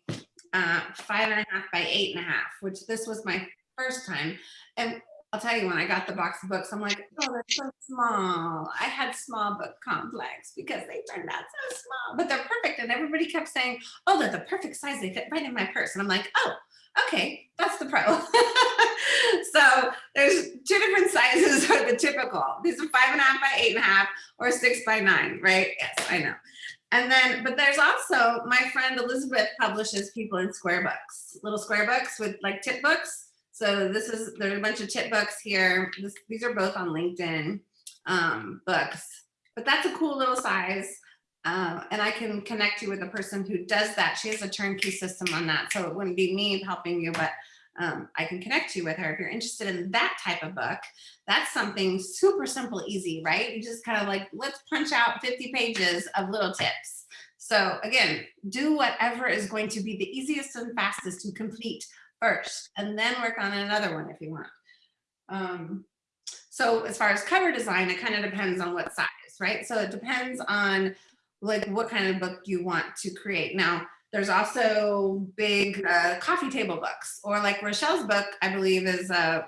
uh, five and a half by eight and a half, which this was my first time. And I'll tell you when I got the box of books, I'm like, oh, they're so small. I had small book complex because they turned out so small, but they're perfect. And everybody kept saying, oh, they're the perfect size. They fit right in my purse. And I'm like, oh, okay, that's the pro. <laughs> so there's two different sizes <laughs> for the typical. These are five and a half by eight and a half or six by nine, right? Yes, I know. And then, but there's also my friend Elizabeth publishes people in square books, little square books with like tip books. So this is, there's a bunch of tip books here. This, these are both on LinkedIn um, books, but that's a cool little size. Uh, and I can connect you with a person who does that. She has a turnkey system on that. So it wouldn't be me helping you, but um, I can connect you with her if you're interested in that type of book. That's something super simple, easy, right? You just kind of like, let's punch out 50 pages of little tips. So again, do whatever is going to be the easiest and fastest to complete first, and then work on another one if you want. Um, so as far as cover design, it kind of depends on what size, right? So it depends on like what kind of book you want to create. Now, there's also big uh, coffee table books or like Rochelle's book, I believe is a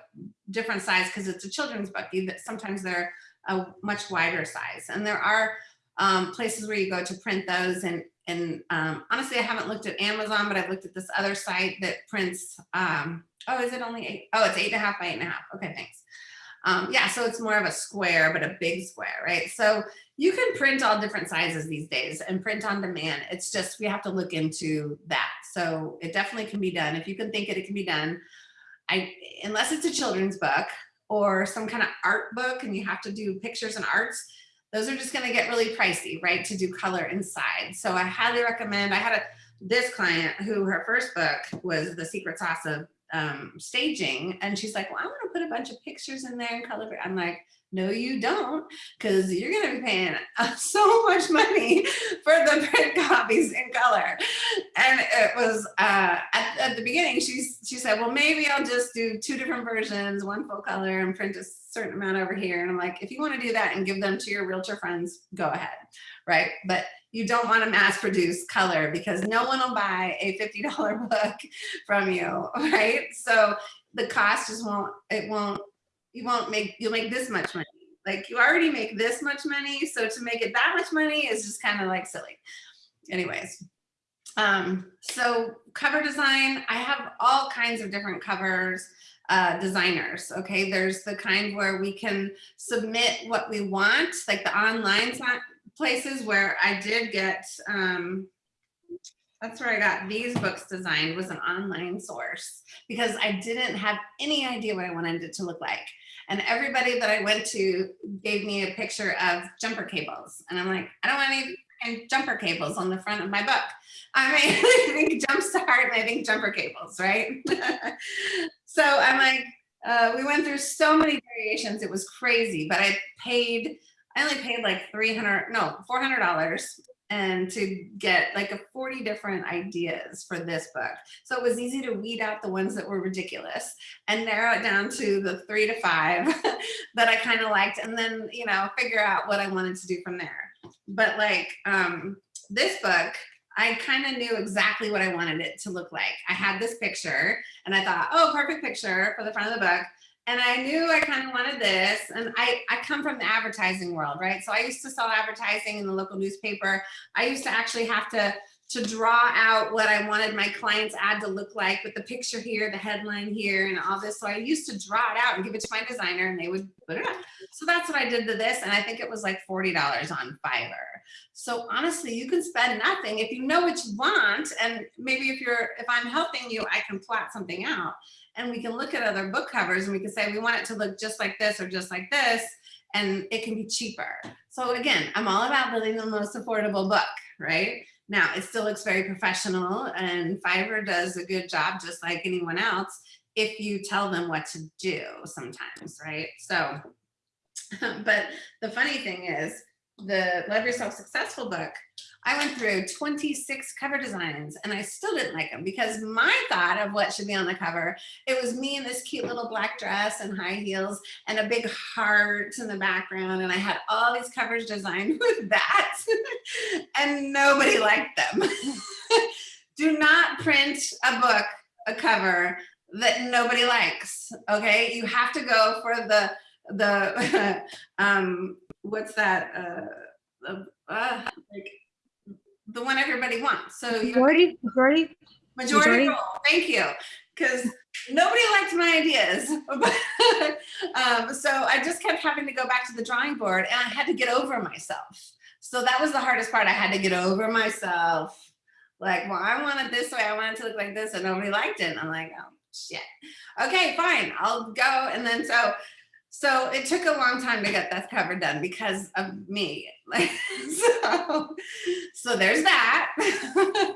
different size because it's a children's book. Sometimes they're a much wider size. And there are um, places where you go to print those and and um, honestly, I haven't looked at Amazon, but I've looked at this other site that prints, um, oh, is it only eight? Oh, it's eight and a half by eight and a half. Okay, thanks. Um, yeah, so it's more of a square, but a big square, right? So you can print all different sizes these days and print on demand. It's just, we have to look into that. So it definitely can be done. If you can think it, it can be done. I, unless it's a children's book or some kind of art book and you have to do pictures and arts, those are just going to get really pricey, right? To do color inside. So I highly recommend, I had a, this client who her first book was the secret sauce of um, staging. And she's like, well, I want to put a bunch of pictures in there and color. I'm like, no, you don't, because you're going to be paying <laughs> so much money for the print <laughs> copies in color. And it was uh, at, at, the beginning, she, she said, well, maybe I'll just do two different versions, one full color and print a certain amount over here. And I'm like, if you want to do that and give them to your realtor friends, go ahead, right? But you don't want to mass produce color because no one will buy a $50 <laughs> book from you, right? So the cost just won't, it won't you won't make, you'll make this much money. Like you already make this much money. So to make it that much money is just kind of like silly. Anyways, um, so cover design, I have all kinds of different covers uh, designers. Okay, there's the kind where we can submit what we want, like the online places where I did get, um, that's where I got these books designed was an online source because I didn't have any idea what I wanted it to look like. And everybody that I went to gave me a picture of jumper cables. And I'm like, I don't want any jumper cables on the front of my book. <laughs> I mean, <laughs> I think Jumpstart and I think jumper cables, right? <laughs> so I'm like, uh, we went through so many variations. It was crazy, but I paid, I only paid like 300, no, $400 and to get like a 40 different ideas for this book. So it was easy to weed out the ones that were ridiculous and narrow it down to the three to five <laughs> that I kind of liked and then, you know, figure out what I wanted to do from there. But like um, this book, I kind of knew exactly what I wanted it to look like. I had this picture and I thought, oh, perfect picture for the front of the book and I knew I kind of wanted this. And I, I come from the advertising world, right? So I used to sell advertising in the local newspaper. I used to actually have to, to draw out what I wanted my client's ad to look like with the picture here, the headline here, and all this. So I used to draw it out and give it to my designer and they would put it up. So that's what I did to this. And I think it was like $40 on Fiverr. So honestly, you can spend nothing if you know what you want. And maybe if you're, if I'm helping you, I can plot something out and we can look at other book covers and we can say we want it to look just like this or just like this and it can be cheaper. So again, I'm all about building the most affordable book, right? Now it still looks very professional and Fiverr does a good job just like anyone else if you tell them what to do sometimes, right? So, <laughs> but the funny thing is the Love Yourself Successful book, I went through 26 cover designs and I still didn't like them because my thought of what should be on the cover, it was me in this cute little black dress and high heels and a big heart in the background. And I had all these covers designed <laughs> with that and nobody liked them. <laughs> Do not print a book, a cover that nobody likes. Okay, you have to go for the the <laughs> um what's that uh, uh like the one everybody wants. So you Majority, majority, majority Majority? rule. Thank you, because nobody liked my ideas. <laughs> um, so I just kept having to go back to the drawing board, and I had to get over myself. So that was the hardest part. I had to get over myself. Like, well, I want it this way. I want it to look like this, and nobody liked it. And I'm like, oh shit. Okay, fine. I'll go. And then so so it took a long time to get that cover done because of me. <laughs> So, so there's that. <laughs>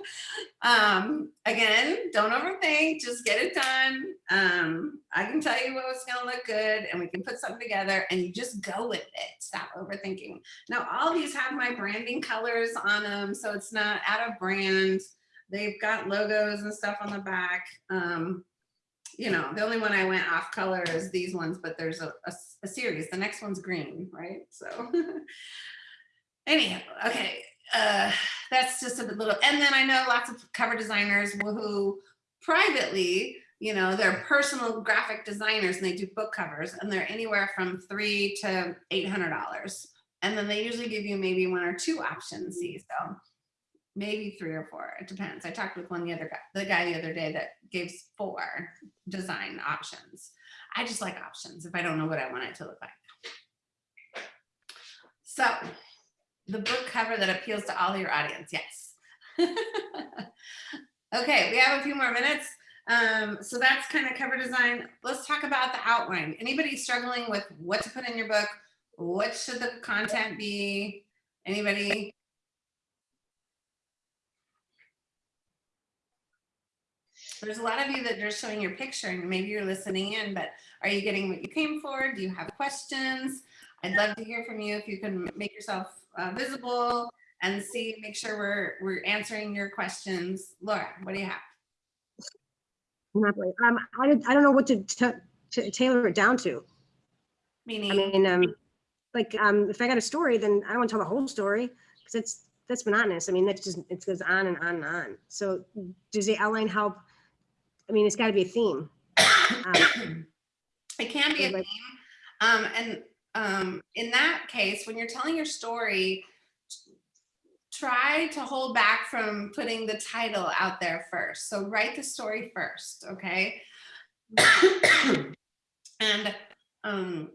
um, again, don't overthink, just get it done. Um, I can tell you what's gonna look good and we can put something together and you just go with it. Stop overthinking. Now all these have my branding colors on them, so it's not out of brand. They've got logos and stuff on the back. Um, you know, the only one I went off color is these ones, but there's a a series. The next one's green, right? So <laughs> anyhow, okay, uh, that's just a little, and then I know lots of cover designers who- privately, you know, they're personal graphic designers and they do book covers and they're anywhere from three to eight hundred dollars. And then they usually give you maybe one or two options, see, so maybe three or four, it depends. I talked with one the other guy, the guy the other day that gave four design options. I just like options if I don't know what I want it to look like. So the book cover that appeals to all your audience, yes. <laughs> Okay, we have a few more minutes. Um, so that's kind of cover design. Let's talk about the outline. Anybody struggling with what to put in your book? What should the content be? Anybody? There's a lot of you that are showing your picture and maybe you're listening in, but are you getting what you came for? Do you have questions? I'd love to hear from you if you can make yourself uh, visible and see, make sure we're, we're answering your questions. Laura, what do you have? not really. Um, I, don't- I don't know what to, to tailor it down to. Meaning? I mean, um, like, um, if I got a story, then I don't want to tell the whole story because it's, that's monotonous. I mean, that just, it goes on and on and on. So does the outline help? I mean, it's got to be a theme. Um, <coughs> it can be a theme. Um, and um, in that case, when you're telling your story, try to hold back from putting the title out there first. So write the story first, okay? <coughs> and um,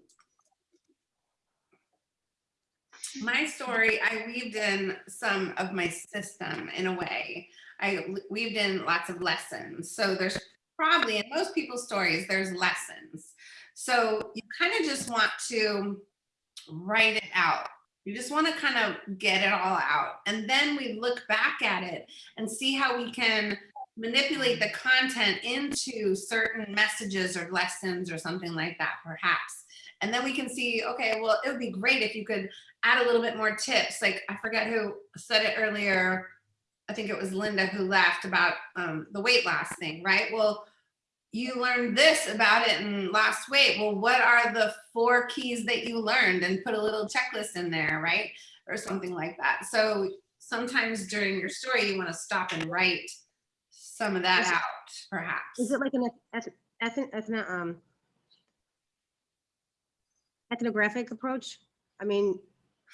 my story, I weaved in some of my system in a way. I weaved in lots of lessons. So there's probably in most people's stories, there's lessons. So you kind of just want to write it out. You just want to kind of get it all out. And then we look back at it and see how we can manipulate the content into certain messages or lessons or something like that, perhaps. And then we can see, okay, well, it would be great if you could add a little bit more tips. Like I forget who said it earlier. I think it was Linda who laughed about um, the weight loss thing, right? Well, you learned this about it and lost weight. Well, what are the four keys that you learned and put a little checklist in there, right? Or something like that. So sometimes during your story, you want to stop and write some of that Is out, perhaps. Is it like an eth- eth- ethno, um, ethnographic approach? I mean,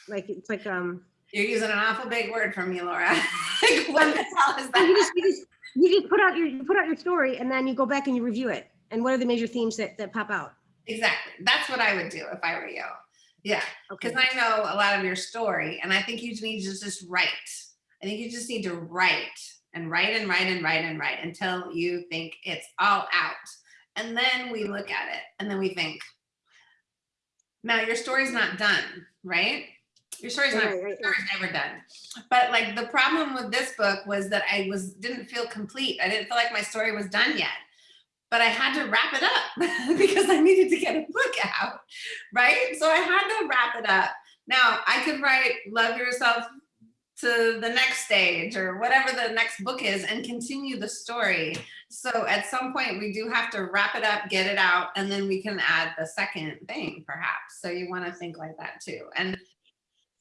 like, it's like, um, You're using an awful big word for me, Laura. <laughs> Like, what um, the hell is you just, you just, you just put out your, you put out your story and then you go back and you review it. And what are the major themes that, that pop out? Exactly. That's what I would do if I were you. Yeah. Okay. because I know a lot of your story, and I think you need to just write. I think you just need to write and write and write and write and write until you think it's all out. And then we look at it and then we think, now your story's not done, right? Your story's not, Right, your right, right. never done. But like the problem with this book was that I was, didn't feel complete. I didn't feel like my story was done yet. But I had to wrap it up <laughs> because I needed to get a book out, right? So I had to wrap it up. Now I could write Love Yourself to the next stage or whatever the next book is and continue the story. So at some point we do have to wrap it up, get it out, and then we can add the second thing perhaps. So you want to think like that too. And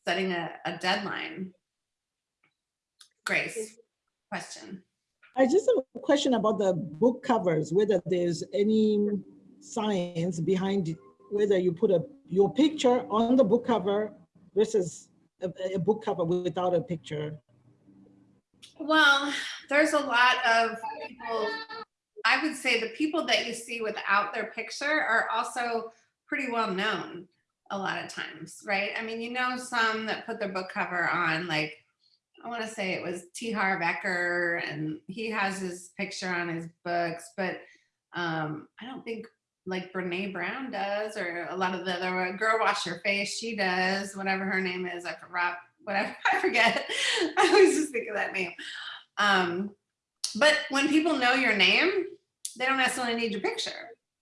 setting a, a deadline. Grace, question. I just have a question about the book covers, whether there's any science behind it, whether you put a, your picture on the book cover versus a, a book cover without a picture. Well, there's a lot of people, I would say the people that you see without their picture are also pretty well known a lot of times, right? I mean, you know, some that put their book cover on, like, I want to say it was T. Harv Eker, and he has his picture on his books, but um, I don't think like Brene Brown does, or a lot of the other girl wash your face, she does, whatever her name is, I forgot, whatever, <laughs> I forget. I always just think of that name. Um, but when people know your name, they don't necessarily need your picture,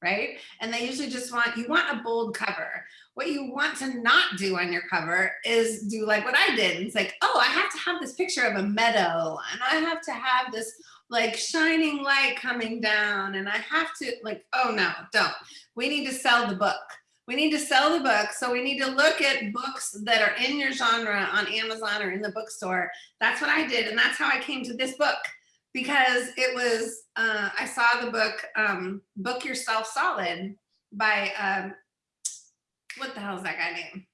right? And they usually just want, you want a bold cover. What you want to not do on your cover is do like what I did. It's like, oh, I have to have this picture of a meadow and I have to have this like shining light coming down and I have to like, oh no, don't. We need to sell the book. We need to sell the book. So we need to look at books that are in your genre on Amazon or in the bookstore. That's what I did. And that's how I came to this book because it was, uh, I saw the book, um, Book Yourself Solid by, um, what the hell is that guy name?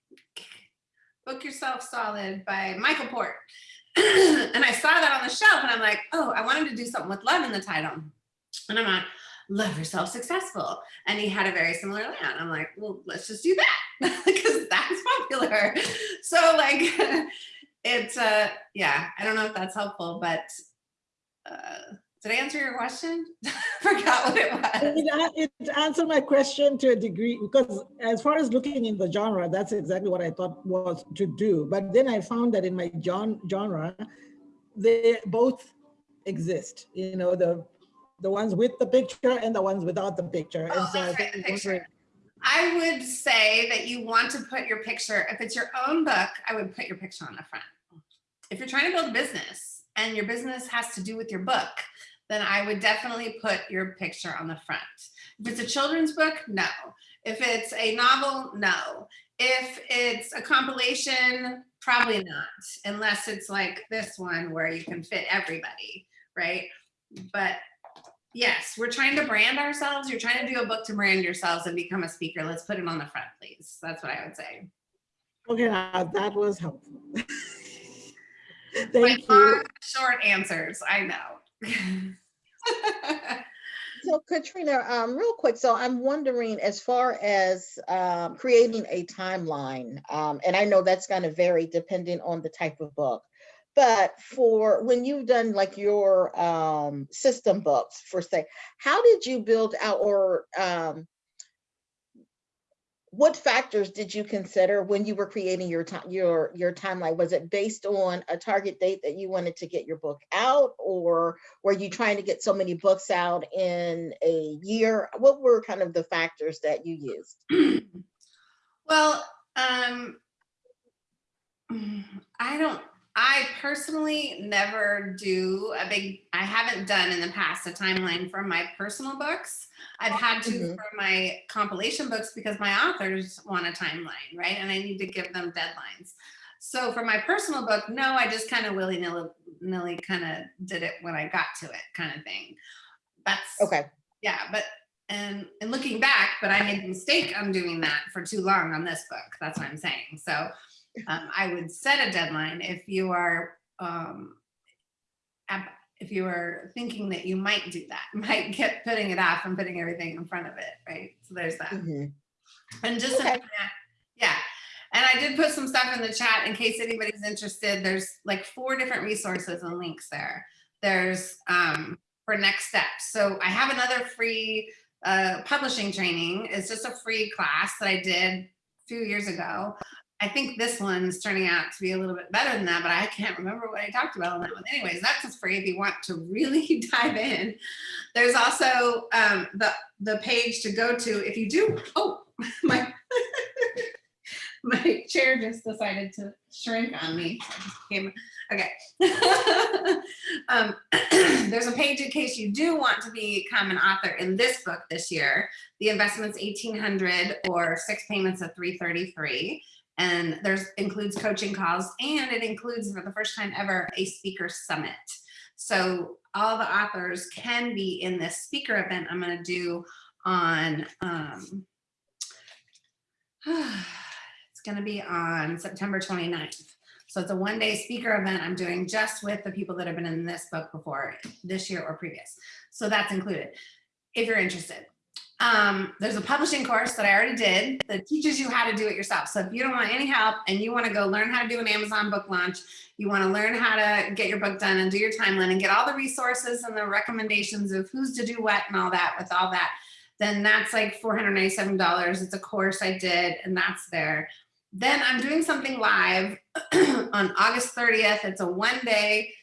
Book Yourself Solid by Michael Port. <clears throat> and I saw that on the shelf and I'm like, oh, I wanted to do something with love in the title. And I'm like, love yourself successful. And he had a very similar layout. I'm like, well, let's just do that <laughs> because that's popular. So like, <laughs> it's, uh, yeah, I don't know if that's helpful, but uh, did I answer your question? <laughs> Forgot what it was. It, it answered my question to a degree because as far as looking in the genre, that's exactly what I thought was to do. But then I found that in my genre, they both exist. You know, the the ones with the picture and the ones without the picture. And Oh, so I right, the picture. I would say that you want to put your picture, if it's your own book, I would put your picture on the front. If you're trying to build a business and your business has to do with your book, then I would definitely put your picture on the front. If it's a children's book, no. If it's a novel, no. If it's a compilation, probably not, unless it's like this one where you can fit everybody, right? But yes, we're trying to brand ourselves. You're trying to do a book to brand yourselves and become a speaker. Let's put it on the front, please. That's what I would say. Okay, now that was helpful. <laughs> Thank you. long, short answers, I know. <laughs> So Katrina, um, real quick, so I'm wondering as far as um, creating a timeline, um, and I know that's going to vary depending on the type of book. But for when you've done like your um, system books, for say, how did you build out or um, what factors did you consider when you were creating your time your your timeline? Was it based on a target date that you wanted to get your book out, or were you trying to get so many books out in a year? What were kind of the factors that you used? <clears throat> well, um, I don't, I personally never do a big, I haven't done in the past a timeline for my personal books. I've had to Mhm. for my compilation books because my authors want a timeline, right? And I need to give them deadlines. So for my personal book, no, I just kind of willy nilly, nilly kind of did it when I got to it kind of thing. That's Okay, yeah, but and and looking back, but I made a mistake on doing that for too long on this book. That's what I'm saying. So um, I would set a deadline if you are um, if you are thinking that you might do that, <laughs> might get putting it off and putting everything in front of it, right? So there's that. mhm, And just, Okay. yeah. And I did put some stuff in the chat in case anybody's interested. There's like four different resources and links there. There's um, for next steps. So I have another free uh, publishing training. It's just a free class that I did a few years ago. I think this one's turning out to be a little bit better than that, but I can't remember what I talked about on that one. Anyways, that's just free if you want to really <laughs> dive in. There's also um, the the page to go to if you do. Oh, <laughs> my <laughs> my chair just decided to shrink on me. Okay. um, <clears throat> there's a page in case you do want to become an author in this book this year. The investment's 1800 or six payments of 333 and there's includes coaching calls and it includes for the first time ever a speaker summit So all the authors can be in this speaker event I'm gonna do on, um, <sighs> it's gonna be on September 29th. So it's a one-day speaker event I'm doing just with the people that have been in this book before, this year or previous. So that's included, if you're interested. Um, there's a publishing course that I already did that teaches you how to do it yourself. So if you don't want any help and you want to go learn how to do an Amazon book launch, you want to learn how to get your book done and do your timeline and get all the resources and the recommendations of who's to do what and all that with all that, then that's like $497. It's a course I did and that's there. Then I'm doing something live <clears throat> on August 30th. It's a one day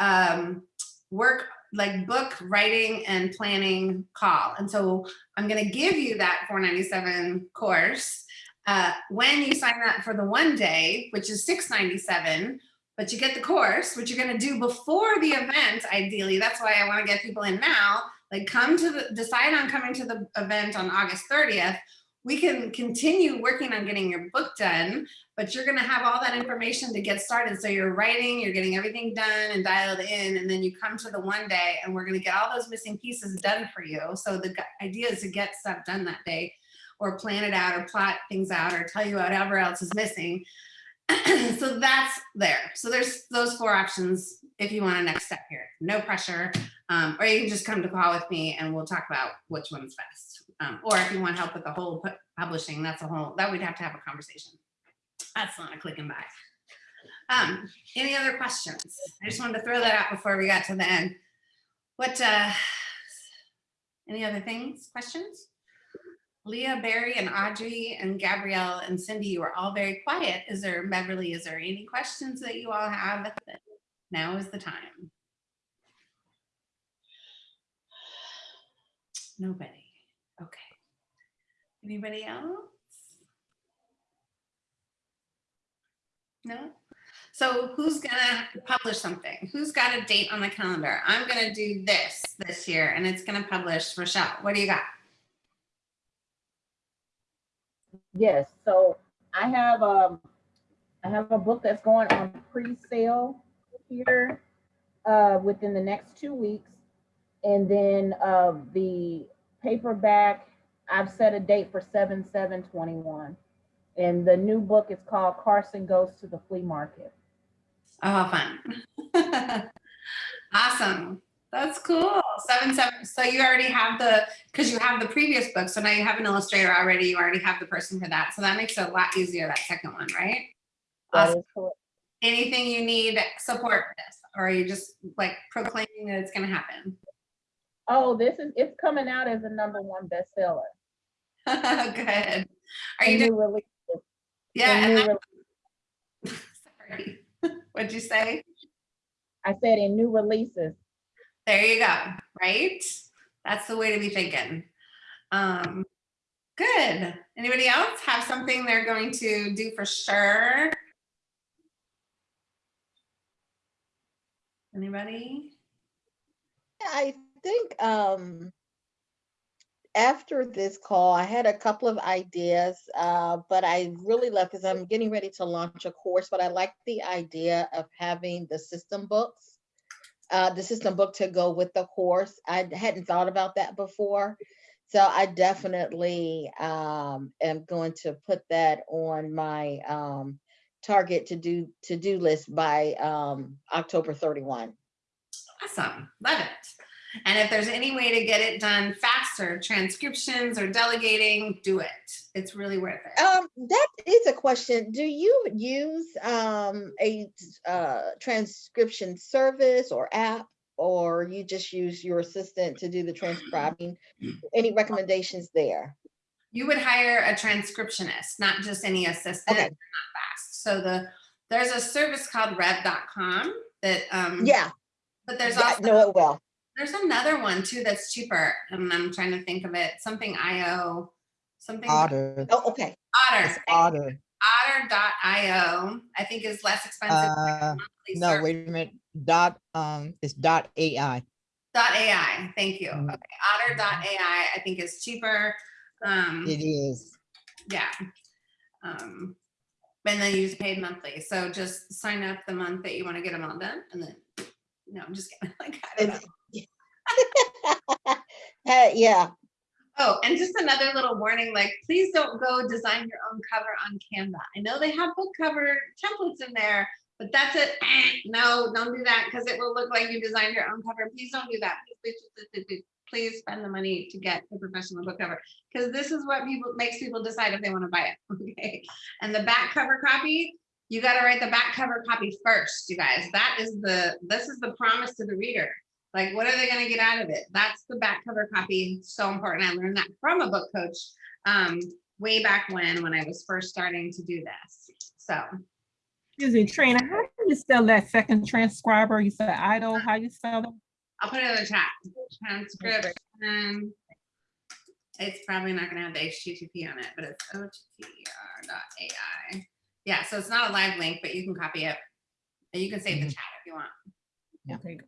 um, work like book writing and planning call. And so I'm going to give you that 497 course uh, when you sign up for the one day, which is 697, but you get the course, which you're going to do before the event, ideally. That's why I want to get people in now. Like come to the, decide on coming to the event on August 30th. We can continue working on getting your book done, but you're going to have all that information to get started. So you're writing, you're getting everything done and dialed in, and then you come to the one day and we're going to get all those missing pieces done for you. So the idea is to get stuff done that day or plan it out or plot things out or tell you whatever else is missing. <clears throat> so that's there. So there's those four options if you want a next step here. No pressure. Um, or you can just come to call with me and we'll talk about which one's best. Um, or if you want help with the whole pu- publishing, that's a whole, that we'd have to have a conversation. That's not a click and buy. Um, any other questions? I just wanted to throw that out before we got to the end. What, uh, any other things, questions? Leah, Barry, and Audrey, and Gabrielle, and Cindy, you are all very quiet. Is there, Beverly, is there any questions that you all have? Now is the time. Nobody. Anybody else? No? So who's gonna publish something? Who's got a date on the calendar? I'm gonna do this this year and it's gonna publish. Rochelle, what do you got? Yes, so I have, um, I have a book that's going on pre-sale here, uh, within the next two weeks. And then, uh, the paperback, I've set a date for seven, seven, twenty-one. And the new book is called Carson Goes to the Flea Market. Oh, fun. <laughs> awesome. That's cool. Seven, seven. So you already have the, because you have the previous book. So now you have an illustrator already. You already have the person for that. So that makes it a lot easier, that second one, right? Awesome. Anything you need support for this, or are you just like proclaiming that it's going to happen? Oh, this is, it's coming out as a number one bestseller. <laughs> Good. Are A you doing, new release. yeah, a new that- release. <laughs> sorry. <laughs> What'd you say? I said in new releases. There you go, right? That's the way to be thinking. Um, good. Anybody else have something they're going to do for sure? Anybody? I think um after this call, I had a couple of ideas, uh, but I really love because I'm getting ready to launch a course, but I like the idea of having the system books. Uh, the system book to go with the course. I hadn't thought about that before. So I definitely um am going to put that on my um target to do to do list by um October 31. Awesome, love it. And if there's any way to get it done faster, transcriptions or delegating, do it. It's really worth it. Um, that is a question. Do you use um a uh transcription service or app? Or you just use your assistant to do the transcribing? Any recommendations there? You would hire a transcriptionist, not just any assistant. Okay. Not fast. So the there's a service called rev.com that um Yeah, but there's also know it well. There's another one too that's cheaper and I'm trying to think of it. Something IO, something Otter, Oh, okay. Otter. it's Otter. Otter.io, I think is less expensive. Uh, No, service. wait a minute, dot, um, it's dot AI. Dot AI, thank you. Mm. Okay, Otter.ai, I think is cheaper. Um, It is. yeah. Um, and then you just paid monthly. So just sign up the month that you want to get them all done and then No, I'm just kidding. <laughs> Like, I don't know. <laughs> Uh, yeah, Oh, and just another little warning, like, please don't go design your own cover on Canva. I know they have book cover templates in there, but that's it. <clears throat> No, don't do that because it will look like you designed your own cover. Please don't do that. Please, Please spend the money to get a professional book cover because this is what people makes people decide if they want to buy it. <laughs> Okay. And the back cover copy, you got to write the back cover copy first, you guys. That is the this is the promise to the reader. Like, what are they going to get out of it? That's the back cover copy. So important. I learned that from a book coach um, way back when, when I was first starting to do this. So Excuse me, Trina, how do you spell that second transcriber? You said idle, how you spell it? I'll put it in the chat. Transcription. It's probably not going to have the HTTP on it, but it's otter.ai. Yeah, so it's not a live link, but you can copy it. And you can save the Mhm. chat if you want. Okay.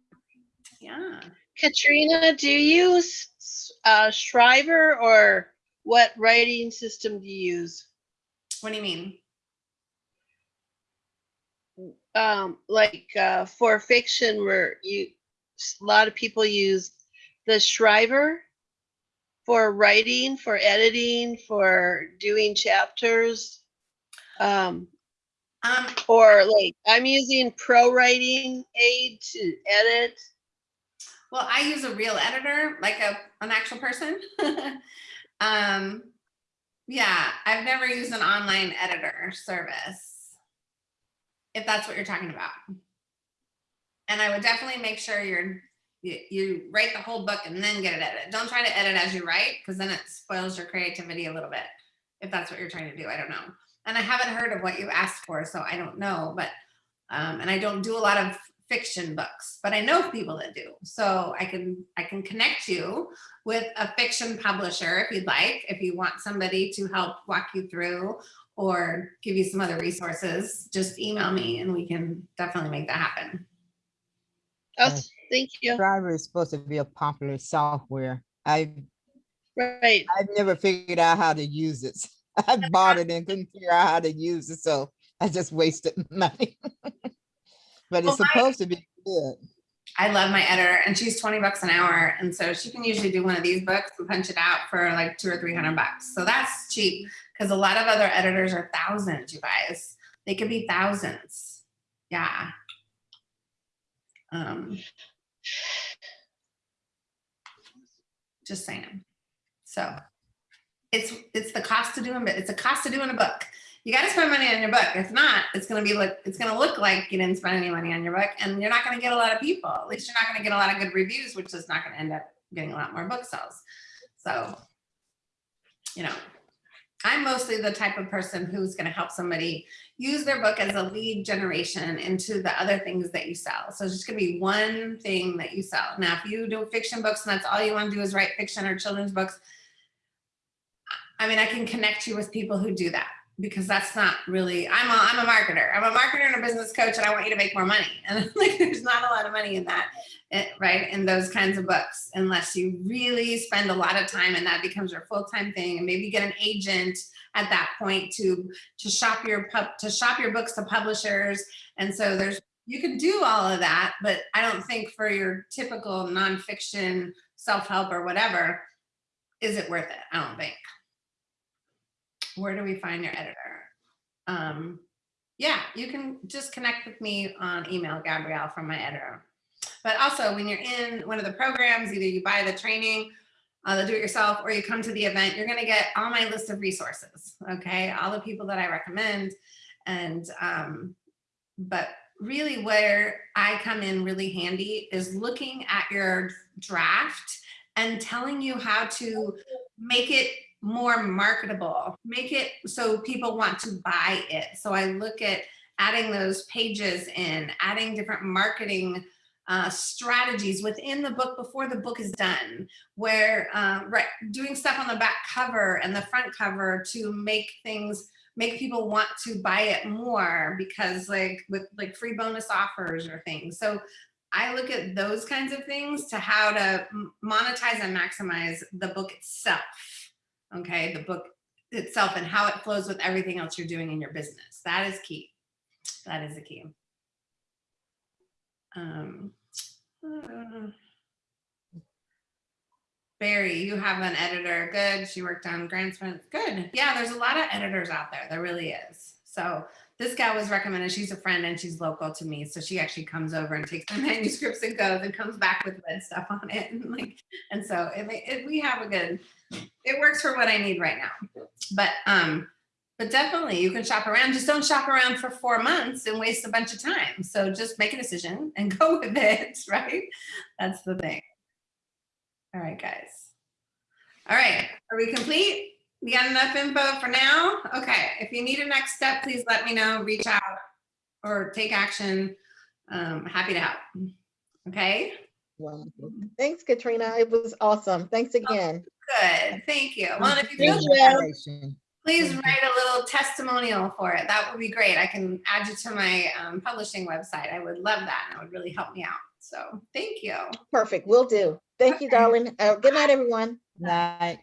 Yeah. Katrina, do you use uh, Scrivener or what writing system do you use? What do you mean? Um, like uh, for fiction, where you a lot of people use the Scrivener for writing, for editing, for doing chapters. Um, Um, or like I'm using Pro Writing Aid to edit. Well, I use a real editor, like a an actual person. <laughs> um, yeah, I've never used an online editor service. If that's what you're talking about. And I would definitely make sure you're you, you write the whole book and then get it edited. Don't try to edit as you write because then it spoils your creativity a little bit. If that's what you're trying to do, I don't know. And I haven't heard of what you asked for, so I don't know. But um, and I don't do a lot of fiction books, but I know people that do. So I can I can connect you with a fiction publisher if you'd like, if you want somebody to help walk you through or give you some other resources, just email me and we can definitely make that happen. Oh, thank you. Driver is supposed to be a popular software. I, Right. I've never figured out how to use it. <laughs> I bought it and couldn't figure out how to use it, so I just wasted <laughs> money. But Well, it's my- supposed to be good. I love my editor and she's 20 bucks an hour. And so she can usually do one of these books and punch it out for like two or 300 bucks. So that's cheap because a lot of other editors are thousands, you guys. They could be thousands. Yeah. Um, just saying. So it's it's the cost of doing, but it's a cost of doing a book. You got to spend money on your book. If not, it's going to be like it's going to look like you didn't spend any money on your book, and you're not going to get a lot of people. At least you're not going to get a lot of good reviews, which is not going to end up getting a lot more book sales. So, you know, I'm mostly the type of person who's going to help somebody use their book as a lead generation into the other things that you sell. So it's just going to be one thing that you sell. Now, if you do fiction books and that's all you want to do is write fiction or children's books, I mean, I can connect you with people who do that because that's not really, I'm a, I'm a marketer. I'm a marketer and a business coach and I want you to make more money. <laughs> And like, there's not a lot of money in that, eh, right? In those kinds of books, unless you really spend a lot of time and that becomes your full-time thing and maybe get an agent at that point to, to shop your pub, to shop your books to publishers. And so there's, you can do all of that, but I don't think for your typical nonfiction self-help or whatever, is it worth it? I don't think where do we find your editor? Um, yeah, you can just connect with me on email, Gabrielle from my editor. But also when you're in one of the programs, either you buy the training, uh, the do-it-yourself, or you come to the event, you're gonna get all my list of resources, okay? All the people that I recommend. And, um, but really where I come in really handy is looking at your draft and telling you how to make it more marketable, make it so people want to buy it. So I look at adding those pages in, adding different marketing uh, strategies within the book before the book is done, where uh, right, doing stuff on the back cover and the front cover to make things make people want to buy it more because like with like free bonus offers or things. So I look at those kinds of things to how to monetize and maximize the book itself okay the book itself and how it flows with everything else you're doing in your business that is key that is the key um <sighs> Barry, you have an editor. Good. She worked on grants. Good. Yeah, there's a lot of editors out there. There really is. So this gal was recommended. She's a friend and she's local to me. So she actually comes over and takes the <laughs> manuscripts and goes and comes back with red stuff on it. <laughs> And like, and so it, it, we have a good, it works for what I need right now. But, um, but definitely you can shop around. Just don't shop around for four months and waste a bunch of time. So just make a decision <laughs> and go with it, <laughs> right? That's the thing. All right, guys. All right, are we complete? We got enough info for now? Okay, if you need a next step, please let me know, reach out or take action. Um, happy to help. Okay, Wonderful. Thanks, Katrina. It was awesome. Thanks again. Good, thank you. Well, and if you feel Thank you. Please write a little testimonial for it. That would be great. I can add you to my um, publishing website. I would love that. and It would really help me out. So thank you. Perfect. Will do. Thank you, darling. Uh, good night, everyone. Night.